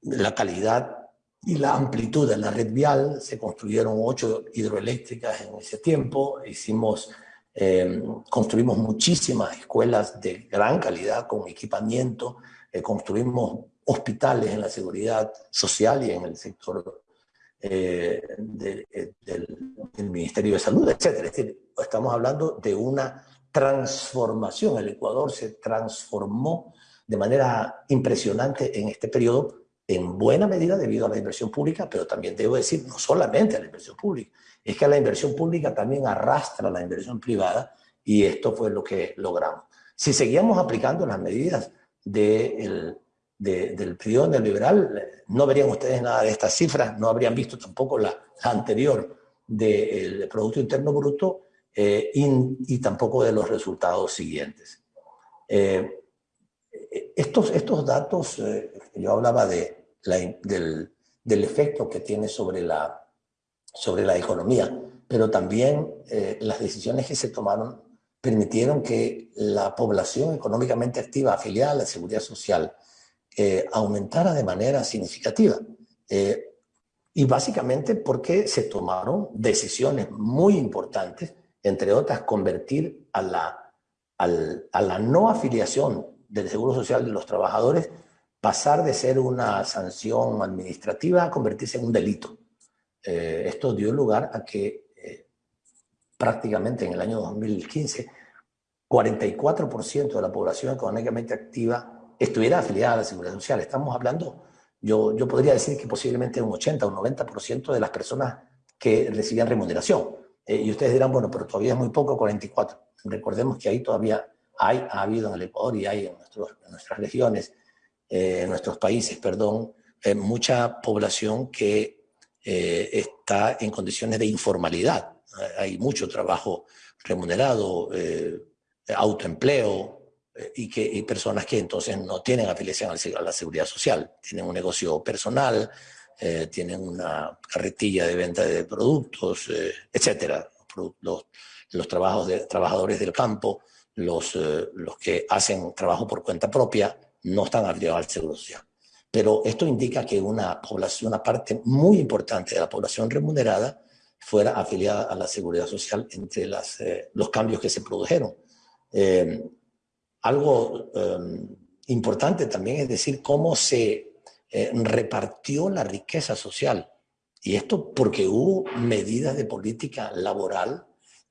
B: la, calidad y la amplitud de la red vial, se construyeron ocho hidroeléctricas en ese tiempo, hicimos, eh, construimos muchísimas escuelas de gran calidad con equipamiento, eh, construimos hospitales en la seguridad social y en el sector eh, de, del, del, Ministerio de Salud, etc. Es decir, estamos hablando de una transformación. El Ecuador se transformó de manera impresionante en este periodo, en buena medida debido a la inversión pública, pero también debo decir, no solamente a la inversión pública, es que la inversión pública también arrastra la inversión privada y esto fue lo que logramos. Si seguíamos aplicando las medidas del periodo neoliberal, no verían ustedes nada de estas cifras, no habrían visto tampoco la, anterior del Producto Interno Bruto eh, y, tampoco de los resultados siguientes. Eh, estos, estos datos, eh, yo hablaba de del, del, efecto que tiene sobre la, sobre la economía, pero también las decisiones que se tomaron permitieron que la población económicamente activa afiliada a la seguridad social aumentara de manera significativa. y básicamente porque se tomaron decisiones muy importantes, entre otras convertir a la, a la no afiliación del Seguro Social de los trabajadores pasar de ser una sanción administrativa a convertirse en un delito. Eh, esto dio lugar a que eh, prácticamente en el año 2015 44% de la población económicamente activa estuviera afiliada a la Seguridad Social. Estamos hablando, yo, yo podría decir que posiblemente un 80 o un 90% de las personas que recibían remuneración. Eh, y ustedes dirán, bueno, pero todavía es muy poco, 44. Recordemos que ahí todavía hay, ha habido en el Ecuador y hay en, nuestras regiones, eh, en nuestros países, perdón, eh, mucha población que está en condiciones de informalidad. Hay mucho trabajo remunerado, autoempleo, y, que, personas que entonces no tienen afiliación a la seguridad social, tienen un negocio personal, tienen una carretilla de venta de productos, etcétera. Los, trabajos de, trabajadores del campo, los, eh, los que hacen trabajo por cuenta propia no están afiliados al Seguro Social. Pero esto indica que una población, una parte muy importante de la población remunerada fuera afiliada a la Seguridad Social entre las, eh, los cambios que se produjeron. Eh, algo importante también es decir cómo se repartió la riqueza social. Y esto porque hubo medidas de política laboral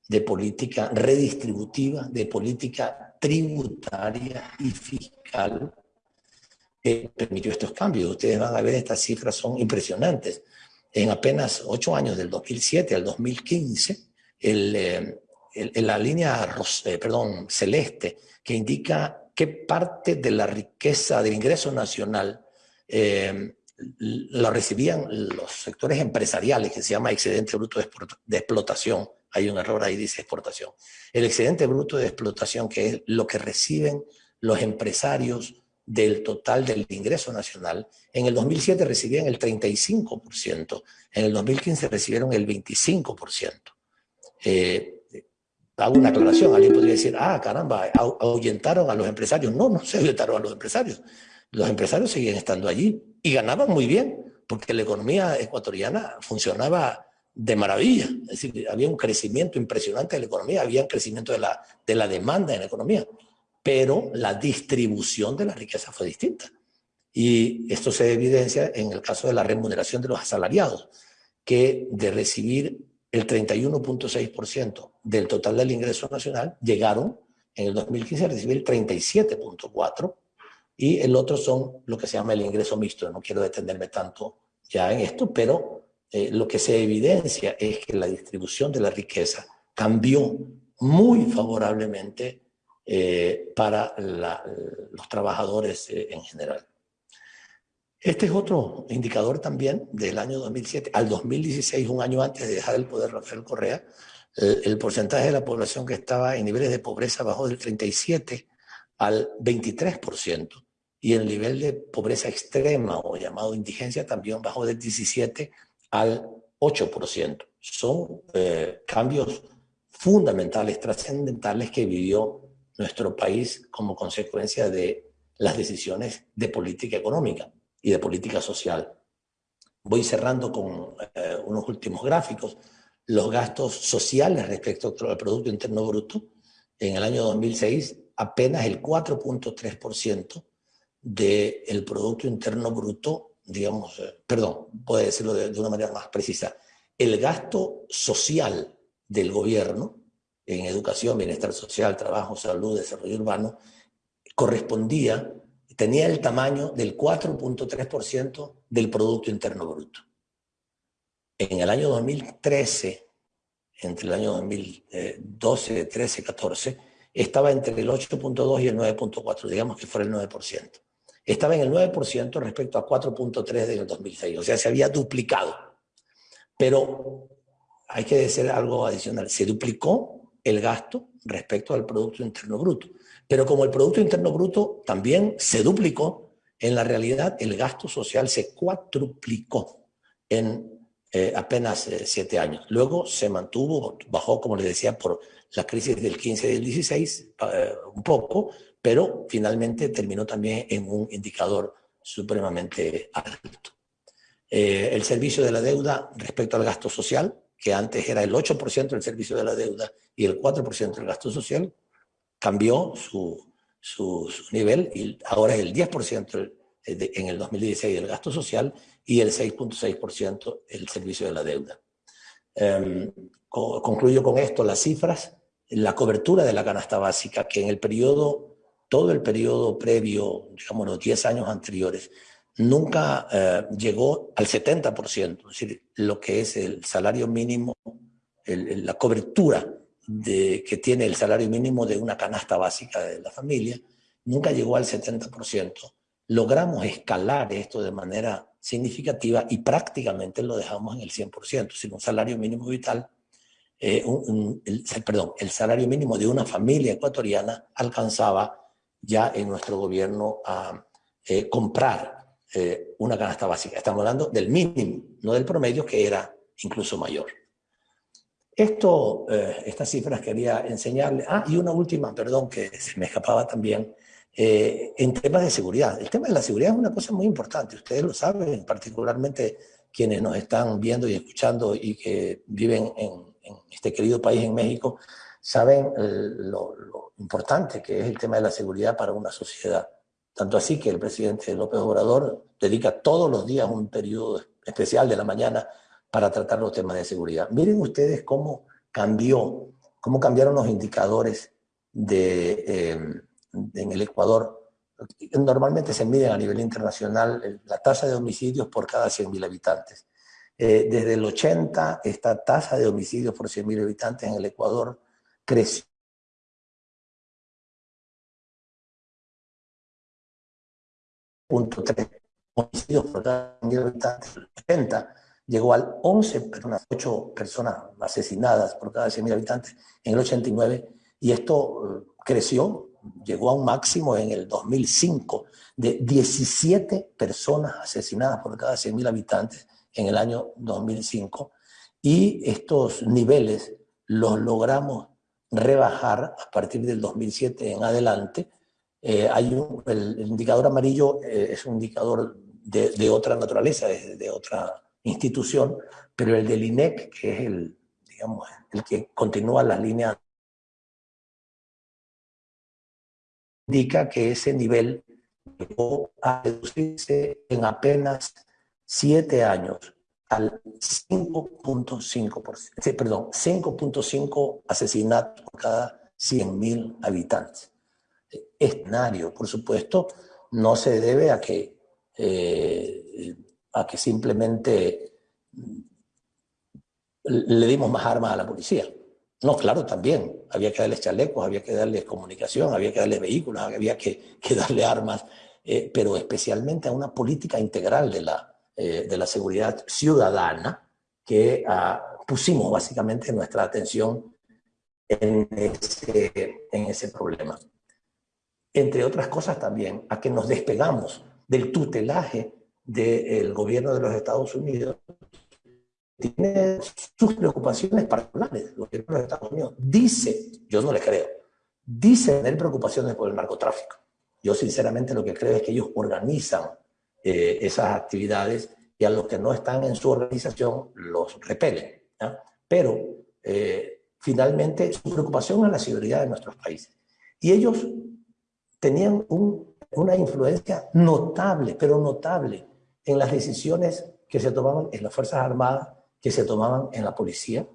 B: de política redistributiva, de política tributaria y fiscal que permitió estos cambios. Ustedes van a ver, estas cifras son impresionantes. En apenas ocho años, del 2007 al 2015, el, eh, la línea eh, perdón, celeste, que indica qué parte de la riqueza del ingreso nacional eh, lo recibían los sectores empresariales, que se llama excedente bruto de explotación, hay un error ahí, dice exportación. El excedente bruto de explotación, que es lo que reciben los empresarios del total del ingreso nacional, en el 2007 recibían el 35%, en el 2015 recibieron el 25%. Eh, hago una aclaración, alguien podría decir, ah, caramba, ahuyentaron a los empresarios. No, no se ahuyentaron a los empresarios. Los empresarios seguían estando allí y ganaban muy bien, porque la economía ecuatoriana funcionaba de maravilla. Es decir, había un crecimiento impresionante de la economía, había un crecimiento de la, de la demanda en la economía, pero la distribución de la riqueza fue distinta. Y esto se evidencia en el caso de la remuneración de los asalariados, que de recibir el 31.6% del total del ingreso nacional, llegaron en el 2015 a recibir el 37.4% y el otro son lo que se llama el ingreso mixto. No quiero detenerme tanto ya en esto, pero eh, lo que se evidencia es que la distribución de la riqueza cambió muy favorablemente eh, para los trabajadores eh, en general. Este es otro indicador también del año 2007 al 2016, un año antes de dejar el poder Rafael Correa, el porcentaje de la población que estaba en niveles de pobreza bajó del 37 al 23% y el nivel de pobreza extrema o llamado indigencia también bajó del 17 al 8%. Son eh, cambios fundamentales, trascendentales que vivió nuestro país como consecuencia de las decisiones de política económica de política social. Voy cerrando con eh, unos últimos gráficos. Los gastos sociales respecto al Producto Interno Bruto en el año 2006 apenas el 4.3% del Producto Interno Bruto digamos, eh, perdón, puede decirlo de, una manera más precisa, el gasto social del gobierno en educación, bienestar social, trabajo, salud, desarrollo urbano, correspondía, tenía el tamaño del 4.3% del Producto Interno Bruto. En el año 2013, entre el año 2012, 13, 14, estaba entre el 8.2 y el 9.4, digamos que fuera el 9%. Estaba en el 9% respecto a 4.3 del 2006, o sea, se había duplicado. Pero hay que decir algo adicional, se duplicó el gasto respecto al Producto Interno Bruto. Pero como el Producto Interno Bruto también se duplicó, en la realidad el gasto social se cuatruplicó en eh, apenas eh, siete años. Luego se mantuvo, bajó, como les decía, por la crisis del 15 y del 16, eh, un poco, pero finalmente terminó también en un indicador supremamente alto. el servicio de la deuda respecto al gasto social, que antes era el 8% del servicio de la deuda y el 4% del gasto social, cambió su, su, nivel y ahora es el 10% en el 2016 del gasto social y el 6.6% el servicio de la deuda. Em, concluyo con esto las cifras, la cobertura de la canasta básica, que en el periodo, todo el periodo previo, digamos los 10 años anteriores, nunca eh, llegó al 70%, es decir, lo que es el salario mínimo, la cobertura de, que tiene el salario mínimo de una canasta básica de la familia, nunca llegó al 70%. Logramos escalar esto de manera significativa y prácticamente lo dejamos en el 100%, sin un salario mínimo vital, eh, el, perdón, el salario mínimo de una familia ecuatoriana alcanzaba ya en nuestro gobierno a eh, comprar eh, una canasta básica. Estamos hablando del mínimo, no del promedio, que era incluso mayor. Esto, eh, estas cifras quería enseñarle. Ah, y una última, perdón, que se me escapaba también, eh, en temas de seguridad. El tema de la seguridad es una cosa muy importante, ustedes lo saben, particularmente quienes nos están viendo y escuchando y que viven en, este querido país, en México, saben lo, lo, importante que es el tema de la seguridad para una sociedad. Tanto así que el presidente López Obrador dedica todos los días un periodo especial de la mañana para tratar los temas de seguridad. Miren ustedes cómo cambió, cómo cambiaron los indicadores de, eh, en el Ecuador. Normalmente se miden a nivel internacional la tasa de homicidios por cada 100.000 habitantes. Eh, desde el 80, esta tasa de homicidios por 100.000 habitantes en el Ecuador creció punto homicidios por cada 100.000 habitantes, 80 llegó al 11 personas, 8 personas asesinadas por cada 100.000 habitantes en el 89 y esto eh, creció, llegó a un máximo en el 2005 de 17 personas asesinadas por cada 100.000 habitantes en el año 2005 y estos niveles los logramos rebajar a partir del 2007 en adelante. Eh, hay un, el, indicador amarillo eh, es un indicador de, de otra naturaleza, de, de otra institución, pero el del INEC, que es el, digamos, el que continúa la línea, indica que ese nivel llegó a reducirse en apenas siete años al 5.5%, perdón, 5.5 asesinatos por cada 100.000 habitantes. Escenario, por supuesto, no se debe a que eh, a que simplemente le dimos más armas a la policía. No, claro, también. Había que darles chalecos, había que darles comunicación, había que darles vehículos, había que, darle armas, eh, pero especialmente a una política integral de la, eh, de la seguridad ciudadana que ah, pusimos básicamente nuestra atención en ese problema. Entre otras cosas también, a que nos despegamos del tutelaje del gobierno de los Estados Unidos tiene sus preocupaciones particulares. El gobierno de los Estados Unidos dice, yo no le creo, dice tener preocupaciones por el narcotráfico. Yo sinceramente lo que creo es que ellos organizan eh, esas actividades y a los que no están en su organización los repelen. Pero eh, finalmente su preocupación es la seguridad de nuestros países. Y ellos tenían una influencia notable, pero notable, en las decisiones que se tomaban en las Fuerzas Armadas, que se tomaban en la policía.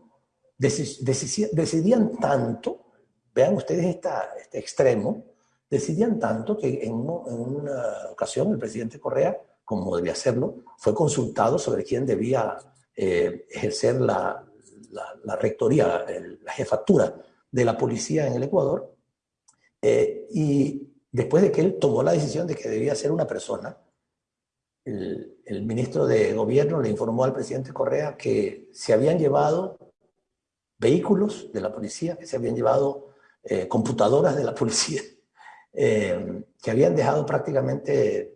B: decidían tanto, vean ustedes este extremo, decidían tanto que en, una ocasión el presidente Correa, como debía hacerlo, fue consultado sobre quién debía eh, ejercer la, rectoría, la jefatura de la policía en el Ecuador. Eh, y después de que él tomó la decisión de que debía ser una persona, el, el, ministro de Gobierno le informó al presidente Correa que se habían llevado vehículos de la policía, que se habían llevado eh, computadoras de la policía, eh, que habían dejado prácticamente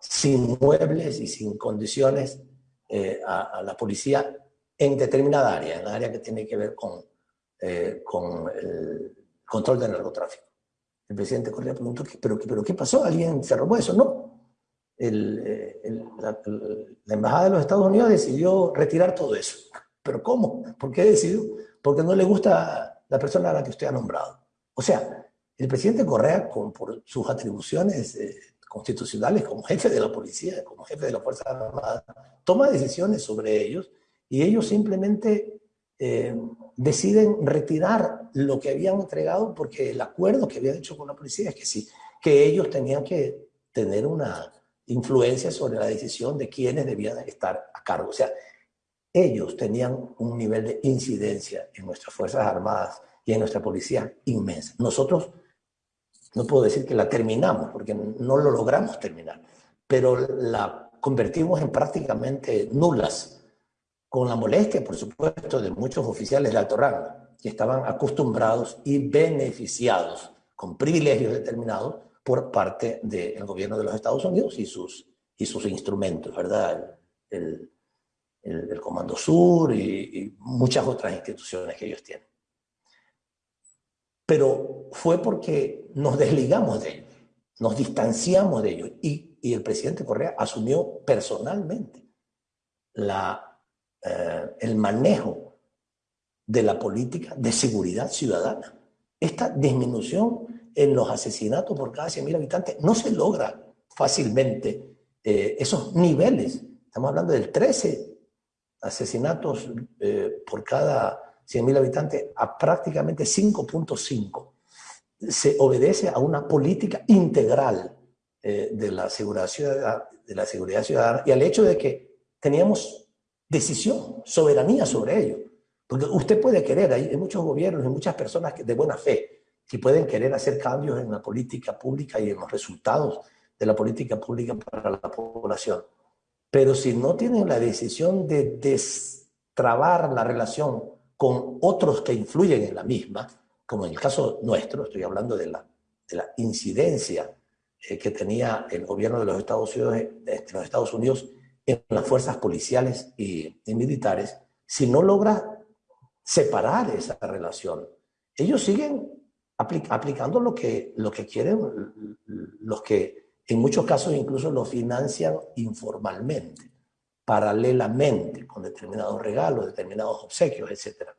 B: sin muebles y sin condiciones a, a, la policía en determinada área, en la área que tiene que ver con, con el control del narcotráfico. El presidente Correa preguntó, ¿pero, pero qué pasó? ¿Alguien se robó eso? No. Eh, la, Embajada de los Estados Unidos decidió retirar todo eso. ¿Pero cómo? ¿Por qué decidió? Porque no le gusta la persona a la que usted ha nombrado. O sea, el presidente Correa, con, por sus atribuciones eh, constitucionales como jefe de la policía, como jefe de la Fuerza Armada, toma decisiones sobre ellos y ellos simplemente eh, deciden retirar lo que habían entregado porque el acuerdo que habían hecho con la policía es que sí, que ellos tenían que tener una influencia sobre la decisión de quiénes debían estar a cargo. O sea, ellos tenían un nivel de incidencia en nuestras Fuerzas Armadas y en nuestra policía inmensa. Nosotros, no puedo decir que la terminamos, porque no lo logramos terminar, pero la convertimos en prácticamente nulas con la molestia, por supuesto, de muchos oficiales de alto rango, que estaban acostumbrados y beneficiados con privilegios determinados por parte del gobierno de los Estados Unidos y sus, y sus instrumentos, ¿verdad? El, el, Comando Sur y, muchas otras instituciones que ellos tienen. Pero fue porque nos desligamos de ellos, nos distanciamos de ellos y, y el presidente Correa asumió personalmente la eh, el manejo de la política de seguridad ciudadana. Esta disminución en los asesinatos por cada 100.000 habitantes no se logra fácilmente eh, esos niveles. Estamos hablando del 13 asesinatos eh, por cada 100.000 habitantes a prácticamente 5.5. Se obedece a una política integral de, la seguridad de la seguridad ciudadana y al hecho de que teníamos decisión, soberanía sobre ello. Porque usted puede querer, hay muchos gobiernos y muchas personas de buena fe que pueden querer hacer cambios en la política pública y en los resultados de la política pública para la población. Pero si no tienen la decisión de destrabar la relación con otros que influyen en la misma, como en el caso nuestro, estoy hablando de la, de la incidencia eh, que tenía el gobierno de los Estados Unidos, de los Estados Unidos en las fuerzas policiales y, militares si no logra separar esa relación. Ellos siguen aplicando lo que, lo que quieren, los que en muchos casos incluso lo financian informalmente, paralelamente, con determinados regalos, determinados obsequios, etc.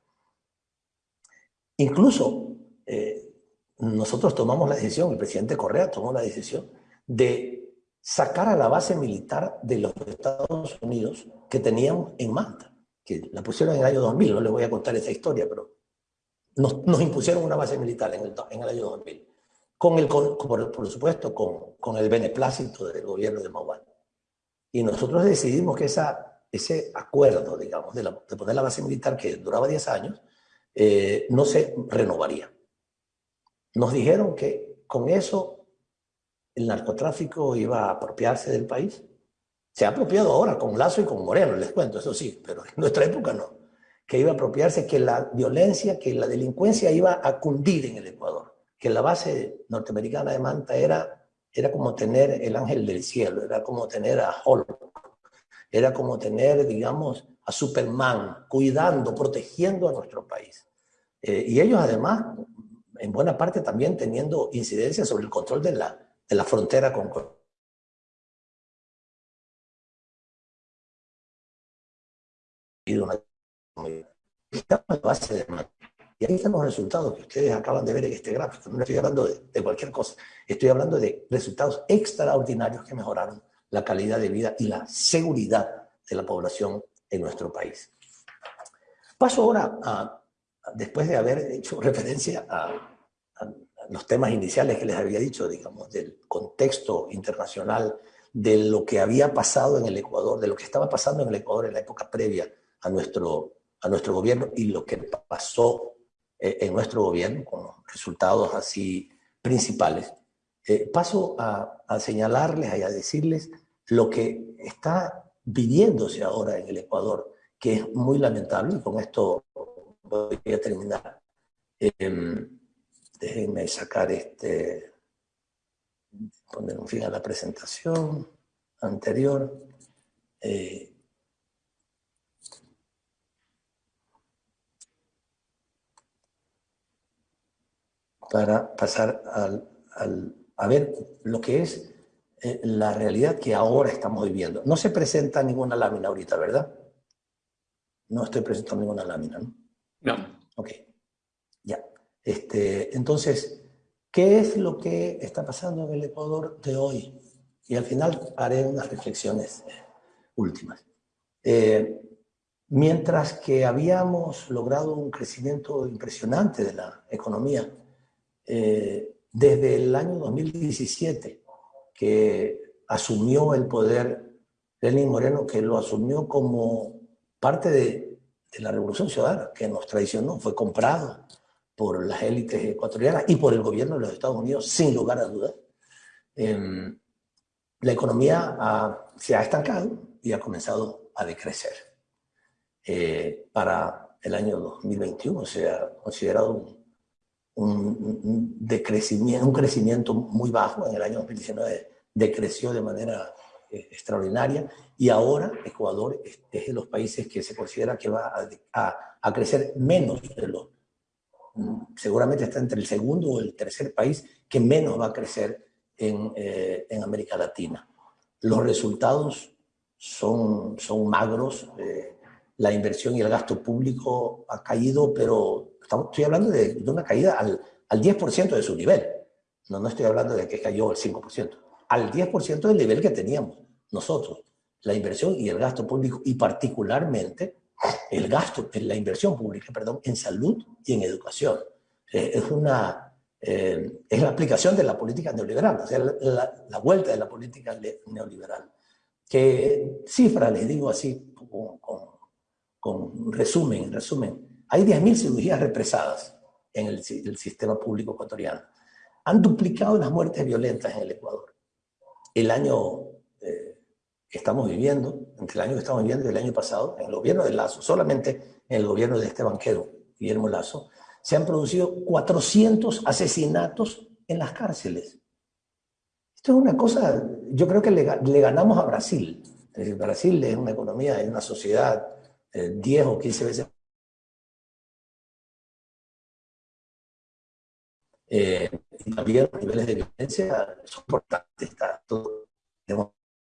B: Incluso eh, nosotros tomamos la decisión, el presidente Correa tomó la decisión de sacar a la base militar de los Estados Unidos que teníamos en Manta, que la pusieron en el año 2000, no les voy a contar esa historia, pero nos, nos impusieron una base militar en el, en año 2000, con el, por, supuesto con, el beneplácito del gobierno de Mauán. Y nosotros decidimos que ese acuerdo, digamos, de poner la base militar que duraba 10 años, eh, no se renovaría. Nos dijeron que con eso el narcotráfico iba a apropiarse del país. Se ha apropiado ahora con Lazo y con Moreno, les cuento, eso sí, pero en nuestra época no. Que iba a apropiarse, que la violencia, que la delincuencia iba a cundir en el Ecuador. Que la base norteamericana de Manta era, era como tener el ángel del cielo, era como tener a Hulk, era como tener, digamos, a Superman cuidando, protegiendo a nuestro país. Eh, y ellos además, en buena parte también teniendo incidencia sobre el control de la, en la frontera con y ahí están los resultados que ustedes acaban de ver en este gráfico. No estoy hablando de, cualquier cosa, estoy hablando de resultados extraordinarios que mejoraron la calidad de vida y la seguridad de la población en nuestro país. Paso ahora a, después de haber hecho referencia a, los temas iniciales que les había dicho, digamos, del contexto internacional, de lo que había pasado en el Ecuador, de lo que estaba pasando en el Ecuador en la época previa a nuestro, a nuestro gobierno y lo que pasó eh, en nuestro gobierno, con resultados así principales. Eh, paso a, a señalarles y a decirles lo que está viviéndose ahora en el Ecuador, que es muy lamentable, y con esto voy a terminar. Em, déjenme sacar este, poner un fin a la presentación anterior. Eh, para pasar al, al, a ver lo que es eh, la realidad que ahora estamos viviendo. No se presenta ninguna lámina ahorita, ¿verdad? No estoy presentando ninguna lámina, ¿no?
A: No.
B: Ok, ya. Este, entonces, ¿qué es lo que está pasando en el Ecuador de hoy? Y al final haré unas reflexiones últimas. Eh, mientras que habíamos logrado un crecimiento impresionante de la economía, desde el año 2017, que asumió el poder Lenín Moreno, que lo asumió como parte de, la Revolución Ciudadana, que nos traicionó, fue comprado por las élites ecuatorianas y por el gobierno de los Estados Unidos, sin lugar a dudas. Em, la economía se ha estancado y ha comenzado a decrecer. Eh, para el año 2021 se ha considerado un, decrecimiento, un crecimiento muy bajo. En el año 2019 decreció de manera eh, extraordinaria y ahora Ecuador es, de los países que se considera que va a, crecer menos de lo, mm, seguramente está entre el segundo o el tercer país que menos va a crecer en, eh, en América Latina. Los resultados son, son magros, eh, la inversión y el gasto público ha caído, pero estamos, estoy hablando de, de una caída al, al 10% de su nivel. No, no estoy hablando de que cayó el 5% al 10% del nivel que teníamos nosotros, la inversión y el gasto público, y particularmente el gasto, la inversión pública, perdón, en salud y en educación. Eh, es una, eh, es la aplicación de la política neoliberal, o sea, la, la, vuelta de la política neoliberal. Que cifra, les digo así, con, con, con resumen, resumen, hay 10.000 cirugías represadas en el, el sistema público ecuatoriano. Han duplicado las muertes violentas en el Ecuador el año eh, que estamos viviendo, entre el año que estamos viviendo y el año pasado, en el gobierno de Lazo, solamente en el gobierno de este banquero, Guillermo Lazo, se han producido 400 asesinatos en las cárceles. Esto es una cosa, yo creo que le, ganamos a Brasil. Es decir, Brasil es una economía, es una sociedad 10 eh, o 15 veces Eh, y también los niveles de violencia son importantes, está todo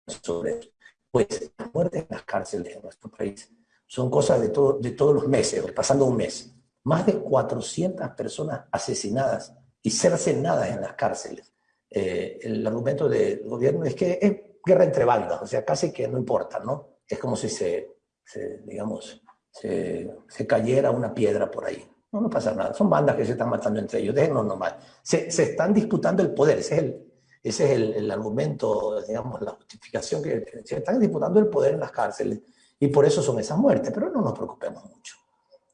B: sobre eso. Pues las muertes en las cárceles en nuestro país son cosas de, todo, de todos los meses, pasando un mes. Más de 400 personas asesinadas y cercenadas en las cárceles. Eh, el argumento del gobierno es que es guerra entre bandas, o sea, casi que no importa, ¿no? Es como si se, se digamos, se, cayera una piedra por ahí. No, no pasa nada. Son bandas que se están matando entre ellos. Déjenos nomás. Se, se están disputando el poder. Ese es el, ese es el, el, argumento, digamos, la justificación que se están disputando el poder en las cárceles. Y por eso son esas muertes. Pero no nos preocupemos mucho.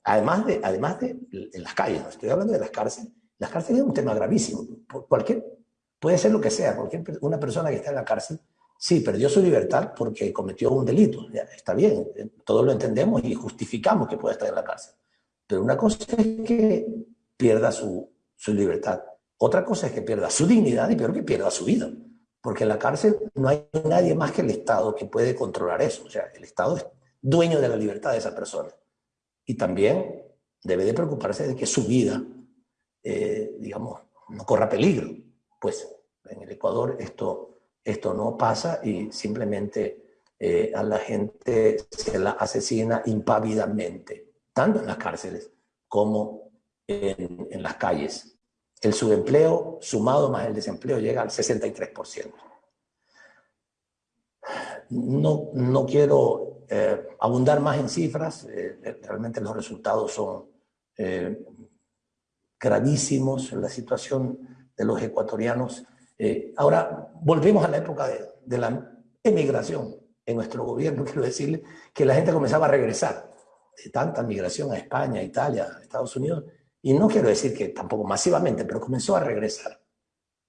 B: Además de, además de en las calles, no estoy hablando de las cárceles. Las cárceles es un tema gravísimo. Cualquier, puede ser lo que sea. Cualquier, una persona que está en la cárcel, sí, perdió su libertad porque cometió un delito. Está bien. Todos lo entendemos y justificamos que pueda estar en la cárcel. Pero una cosa es que pierda su, su libertad. Otra cosa es que pierda su dignidad y peor que pierda su vida. Porque en la cárcel no hay nadie más que el Estado que puede controlar eso. O sea, el Estado es dueño de la libertad de esa persona. Y también debe de preocuparse de que su vida, eh, digamos, no corra peligro. Pues en el Ecuador esto, esto no pasa y simplemente eh, a la gente se la asesina impávidamente tanto en las cárceles como en, las calles. El subempleo sumado más el desempleo llega al 63%. No, no quiero eh, abundar más en cifras, eh, realmente los resultados son gravísimos, la situación de los ecuatorianos. Ahora, volvemos a la época de, de la emigración en nuestro gobierno, quiero decirle que la gente comenzaba a regresar de tanta migración a España, a Italia, a Estados Unidos, y no quiero decir que tampoco masivamente, pero comenzó a regresar,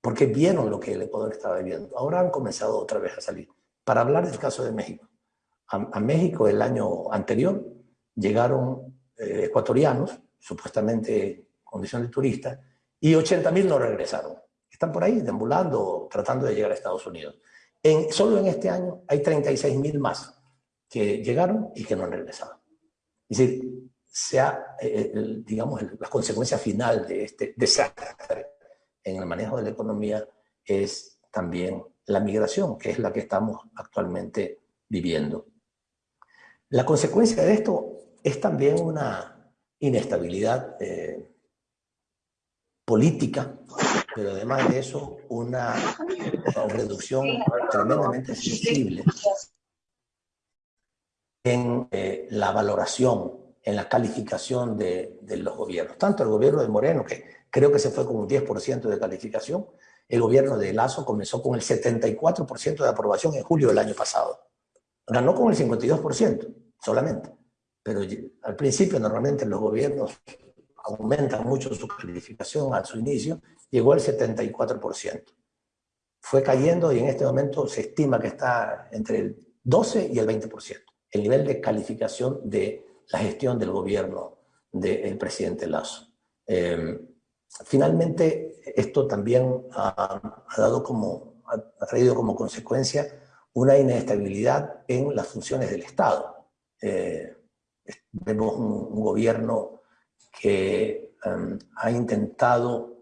B: porque vieron lo que el Ecuador estaba viviendo. Ahora han comenzado otra vez a salir. Para hablar del caso de México. A, México el año anterior llegaron eh, ecuatorianos, supuestamente en condición de turista, y 80.000 no regresaron. Están por ahí deambulando, tratando de llegar a Estados Unidos. Solo en este año hay 36.000 más que llegaron y que no han regresado. Es decir, sea, eh, digamos, la consecuencia final de este desastre en el manejo de la economía es también la migración, que es la que estamos actualmente viviendo. La consecuencia de esto es también una inestabilidad eh, política, pero además de eso una, reducción tremendamente sensible en eh, la valoración, en la calificación de, de, los gobiernos. Tanto el gobierno de Moreno, que creo que se fue con un 10% de calificación, el gobierno de Lazo comenzó con el 74% de aprobación en julio del año pasado. Ganó con el 52% solamente. Pero al principio normalmente los gobiernos aumentan mucho su calificación a su inicio, llegó al 74%. Fue cayendo y en este momento se estima que está entre el 12 y el 20%, el nivel de calificación de la gestión del gobierno del presidente Lazo. Eh, finalmente, esto también ha, dado como, ha, traído como consecuencia una inestabilidad en las funciones del Estado. Eh, vemos un, gobierno que em, ha intentado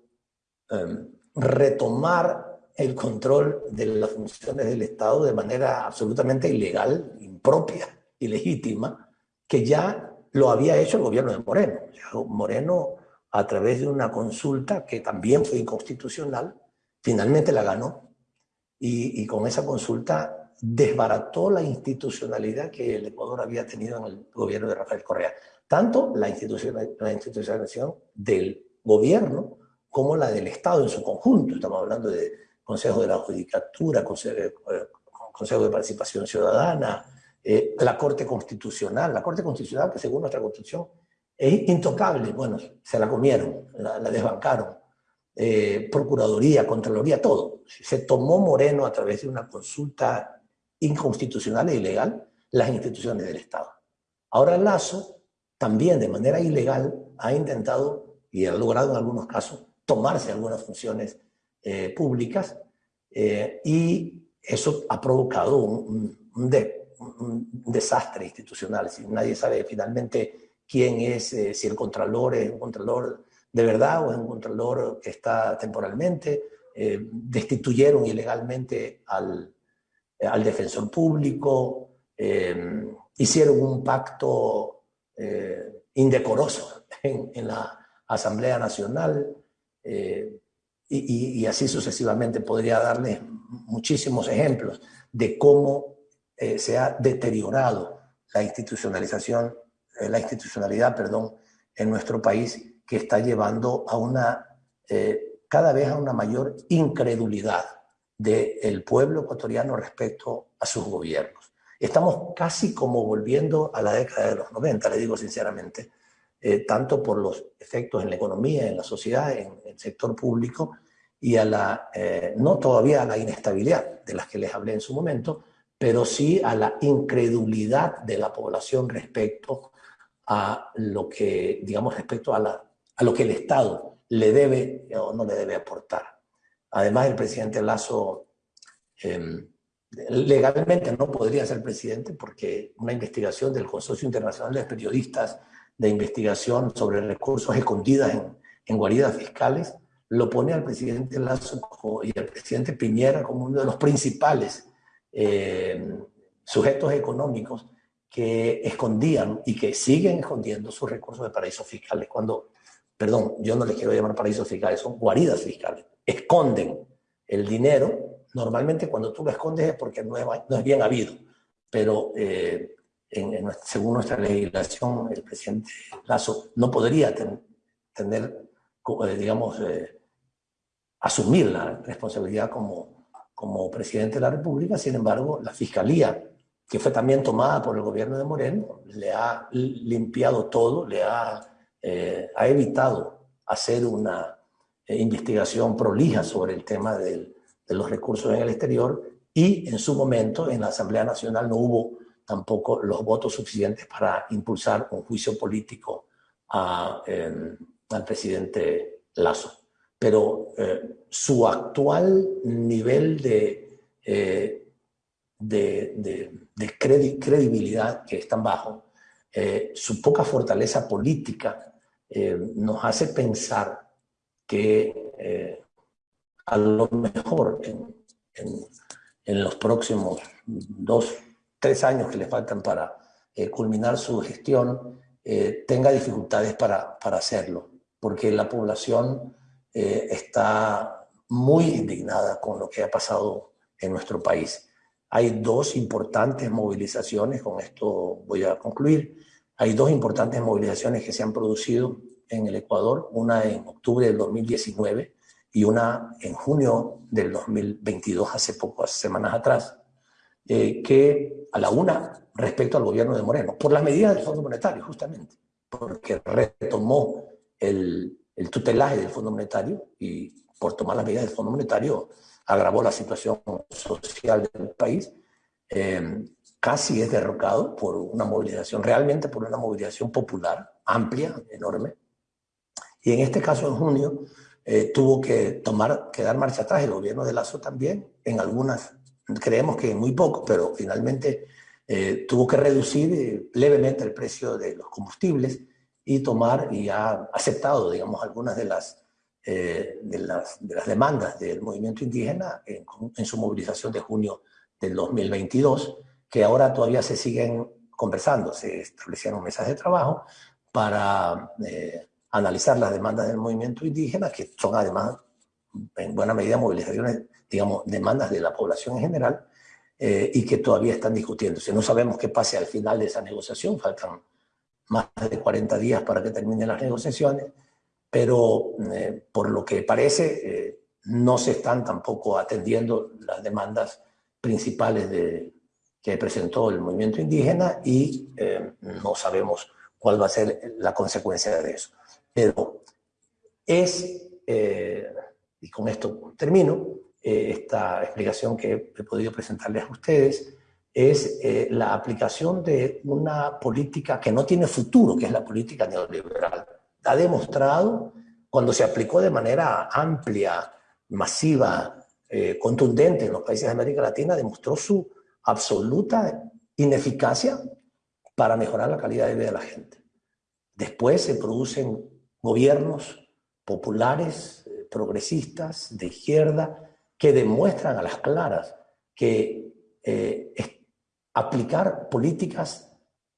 B: em, retomar el control de las funciones del Estado de manera absolutamente ilegal, impropia, ilegítima, que ya lo había hecho el gobierno de Moreno. Moreno a través de una consulta que también fue inconstitucional, finalmente la ganó y, con esa consulta desbarató la institucionalidad que el Ecuador había tenido en el gobierno de Rafael Correa. Tanto la, la institucionalización del gobierno como la del Estado en su conjunto. Estamos hablando de Consejo de la Judicatura, eh, Consejo de Participación Ciudadana, eh, la Corte Constitucional. La Corte Constitucional, que según nuestra Constitución es intocable. Bueno, se la comieron, la, desbancaron. Eh, Procuraduría, Contraloría, todo. Se tomó Moreno a través de una consulta inconstitucional e ilegal las instituciones del Estado. Ahora Lazo, también de manera ilegal, ha intentado, y ha logrado en algunos casos, tomarse algunas funciones eh, públicas, eh, y eso ha provocado un, un, desastre institucional. Nadie sabe finalmente quién es, eh, si el contralor es un contralor de verdad o es un contralor que está temporalmente. Eh, destituyeron ilegalmente al, al defensor público, eh, hicieron un pacto indecoroso en, la Asamblea Nacional y, y, así sucesivamente podría darles muchísimos ejemplos de cómo se ha deteriorado la institucionalización eh, la institucionalidad, perdón, en nuestro país que está llevando a una, eh, cada vez a una mayor incredulidad del pueblo ecuatoriano respecto a sus gobiernos. Estamos casi como volviendo a la década de los 90, le digo sinceramente, eh, tanto por los efectos en la economía, en la sociedad, en el sector público, y a la, no todavía a la inestabilidad de las que les hablé en su momento, pero sí a la incredulidad de la población respecto a lo que, digamos, respecto a, la, a lo que el Estado le debe o no le debe aportar. Además, el presidente Lazo em, legalmente no podría ser presidente porque una investigación del Consorcio Internacional de Periodistas de Investigación sobre recursos escondidos en, en guaridas fiscales lo pone al presidente Lazo y al presidente Piñera como uno de los principales em, sujetos económicos que escondían y que siguen escondiendo sus recursos de paraísos fiscales. Cuando, perdón, yo no les quiero llamar paraísos fiscales, son guaridas fiscales. Esconden el dinero. Normalmente cuando tú lo escondes es porque no es, no es bien habido, pero eh, según nuestra legislación, el presidente Lazo no podría tener, eh, digamos, eh, asumir la responsabilidad como, como presidente de la República. Sin embargo, la Fiscalía, que fue también tomada por el gobierno de Moreno, le ha limpiado todo, le ha, eh, ha evitado hacer una investigación prolija sobre el tema de los recursos en el exterior y en su momento en la Asamblea Nacional no hubo tampoco los votos suficientes para impulsar un juicio político em, al presidente Lazo. Pero eh, su actual nivel de, eh, de, credibilidad, que es tan bajo, eh, su poca fortaleza política, nos hace pensar que a lo mejor en, en los próximos dos, tres años que le faltan para eh, culminar su gestión, eh, tenga dificultades para, para, hacerlo, porque la población eh, está muy indignada con lo que ha pasado en nuestro país. Hay dos importantes movilizaciones, con esto voy a concluir, hay dos importantes movilizaciones que se han producido en el Ecuador, una en octubre del 2019 y una en junio del 2022, hace pocas semanas atrás, eh, que a la una respecto al gobierno de Moreno, por las medidas del Fondo Monetario, justamente, porque retomó el, el tutelaje del Fondo Monetario y por tomar las medidas del Fondo Monetario agravó la situación social del país, eh, casi es derrocado por una movilización, realmente por una movilización popular, amplia, enorme. Y en este caso, en junio, eh, tuvo que tomar, que dar marcha atrás el gobierno de Lazo también, en algunas creemos que muy poco, pero finalmente eh, tuvo que reducir eh, levemente el precio de los combustibles y tomar y ha aceptado, digamos, algunas de las, eh, de las, de las, demandas del movimiento indígena en, en, su movilización de junio del 2022, que ahora todavía se siguen conversando, se establecieron mesas de trabajo para analizar las demandas del movimiento indígena, que son además en buena medida movilizaciones digamos, demandas de la población en general eh, y que todavía están discutiéndose. No sabemos qué pase al final de esa negociación, faltan más de 40 días para que terminen las negociaciones, pero eh, por lo que parece eh, no se están tampoco atendiendo las demandas principales de, que presentó el movimiento indígena y no sabemos cuál va a ser la consecuencia de eso. Pero es, y con esto termino, eh, esta explicación que he podido presentarles a ustedes, es eh, la aplicación de una política que no tiene futuro, que es la política neoliberal. Ha demostrado, cuando se aplicó de manera amplia, masiva, eh, contundente en los países de América Latina, demostró su absoluta ineficacia para mejorar la calidad de vida de la gente. Después se producen gobiernos populares, progresistas, de izquierda, que demuestran a las claras que eh, aplicar políticas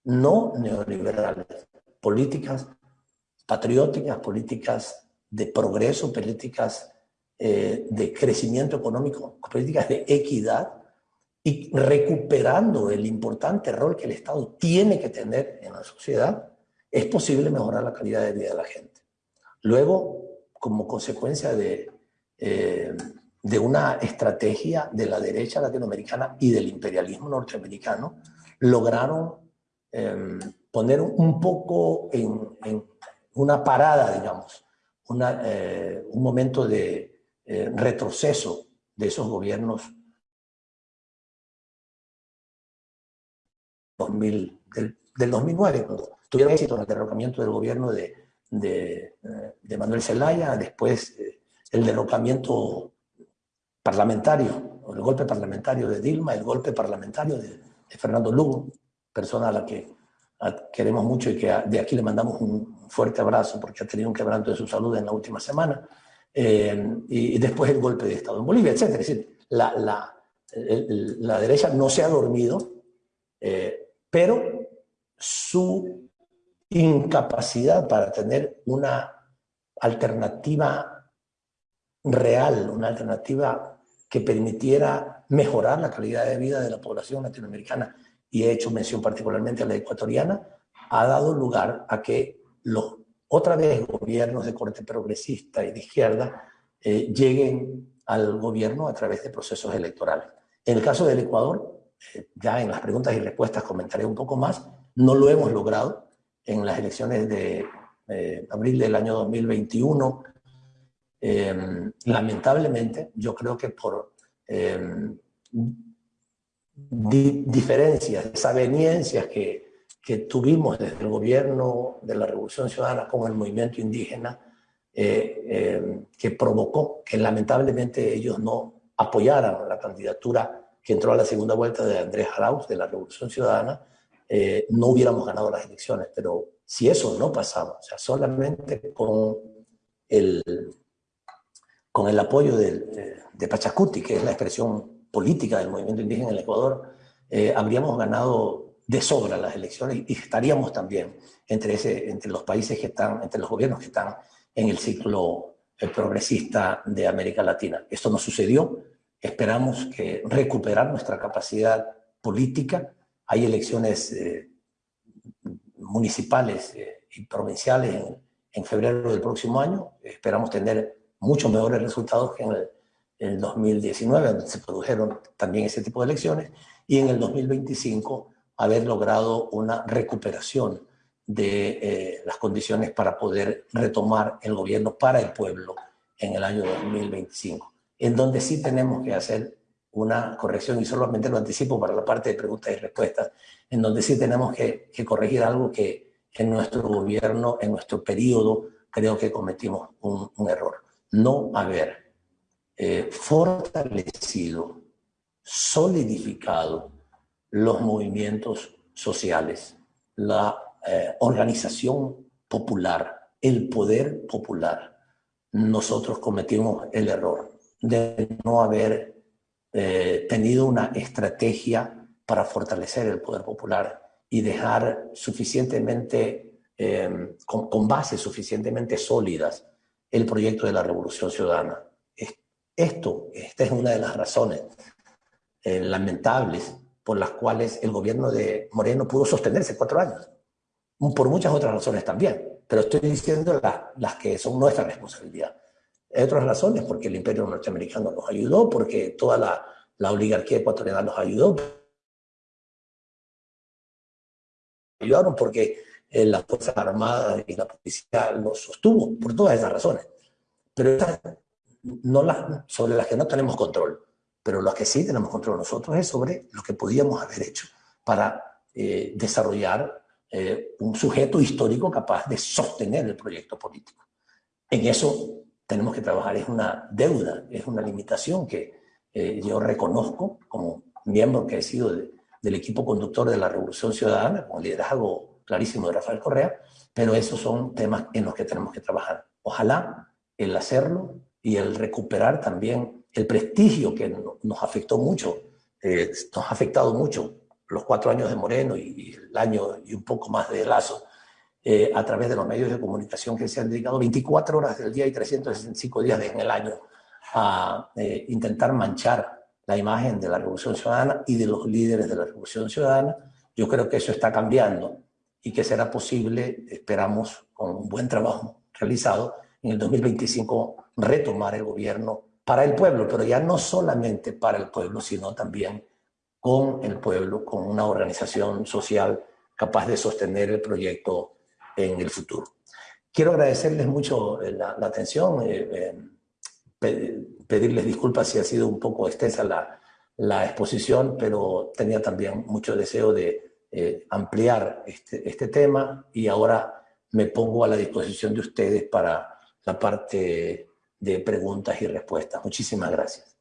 B: no neoliberales, políticas patrióticas, políticas de progreso, políticas eh, de crecimiento económico, políticas de equidad, y recuperando el importante rol que el Estado tiene que tener en la sociedad, es posible mejorar la calidad de vida de la gente. Luego, como consecuencia de eh, de una estrategia de la derecha latinoamericana y del imperialismo norteamericano, lograron em, poner un poco en, una parada, digamos, eh, un momento de eh, retroceso de esos gobiernos del, 2009, cuando tuvieron éxito en el derrocamiento del gobierno de, de, eh, Manuel Zelaya, después el derrocamiento parlamentario, el golpe parlamentario de Dilma, el golpe parlamentario de, Fernando Lugo, persona a la que queremos mucho y que de aquí le mandamos un fuerte abrazo porque ha tenido un quebranto de su salud en la última semana, eh, y, después el golpe de Estado en Bolivia, etc. Es decir, la, la, la derecha no se ha dormido, eh, pero su incapacidad para tener una alternativa real, una alternativa que permitiera mejorar la calidad de vida de la población latinoamericana y he hecho mención particularmente a la ecuatoriana, ha dado lugar a que los otra vez gobiernos de corte progresista y de izquierda eh, lleguen al gobierno a través de procesos electorales. En el caso del Ecuador, eh, ya en las preguntas y respuestas comentaré un poco más, no lo hemos logrado en las elecciones de eh, abril del año 2021. Em, lamentablemente, yo creo que por em, diferencias, desaveniencias que que tuvimos desde el gobierno de la Revolución Ciudadana con el movimiento indígena, eh, eh, que provocó que lamentablemente ellos no apoyaran la candidatura que entró a la segunda vuelta de Andrés Arauz de la Revolución Ciudadana, eh, no hubiéramos ganado las elecciones. Pero si eso no pasaba, o sea, solamente con el, con el apoyo de, de Pachacuti, que es la expresión política del movimiento indígena en el Ecuador, habríamos ganado de sobra las elecciones y estaríamos también entre, ese, entre los países que están, entre los gobiernos que están en el ciclo eh, progresista de América Latina. Esto no sucedió. Esperamos que recuperar nuestra capacidad política. Hay elecciones eh, municipales eh, y provinciales en, en, febrero del próximo año. Esperamos tener muchos mejores resultados que en el, en el 2019, donde se produjeron también ese tipo de elecciones. Y en el 2025 haber logrado una recuperación de eh, las condiciones para poder retomar el gobierno para el pueblo en el año 2025, en donde sí tenemos que hacer una corrección, y solamente lo anticipo para la parte de preguntas y respuestas, en donde sí tenemos que, corregir algo que en nuestro gobierno, en nuestro periodo, creo que cometimos un, error. No haber eh, fortalecido, solidificado los movimientos sociales, la eh, organización popular, el poder popular. Nosotros cometimos el error de no haber eh, tenido una estrategia para fortalecer el poder popular y dejar suficientemente, eh, con, bases suficientemente sólidas, el proyecto de la revolución ciudadana. Esto, esta es una de las razones lamentables por las cuales el gobierno de Moreno pudo sostenerse cuatro años, por muchas otras razones también, pero estoy diciendo las que son nuestra responsabilidad. Hay otras razones, porque el imperio norteamericano nos ayudó, porque toda la, la oligarquía ecuatoriana nos ayudó, ayudaron porque eh, las Fuerzas Armadas y la policía los sostuvo, por todas esas razones. Pero no las, sobre las que no tenemos control pero lo que sí tenemos control nosotros es sobre lo que podíamos haber hecho para eh, desarrollar eh, un sujeto histórico capaz de sostener el proyecto político. En eso tenemos que trabajar, es una deuda, es una limitación que eh, yo reconozco como miembro que he sido del equipo conductor de la Revolución Ciudadana, con liderazgo clarísimo de Rafael Correa, pero esos son temas en los que tenemos que trabajar. Ojalá el hacerlo y el recuperar también el prestigio que nos afectó mucho, eh, nos ha afectado mucho los cuatro años de Moreno y, el año y un poco más de Lazo, eh, a través de los medios de comunicación que se han dedicado 24 horas del día y 365 días en el año a eh, intentar manchar la imagen de la Revolución Ciudadana y de los líderes de la Revolución Ciudadana. Yo creo que eso está cambiando y que será posible, esperamos, con un buen trabajo realizado, en el 2025 retomar el gobierno para el pueblo, pero ya no solamente para el pueblo, sino también con el pueblo, con una organización social capaz de sostener el proyecto en el futuro. Quiero agradecerles mucho eh, la, atención, eh, eh, pedirles disculpas si ha sido un poco extensa la, la exposición, pero tenía también mucho deseo de ampliar este, este tema y ahora me pongo a la disposición de ustedes para la parte de preguntas y respuestas. Muchísimas gracias.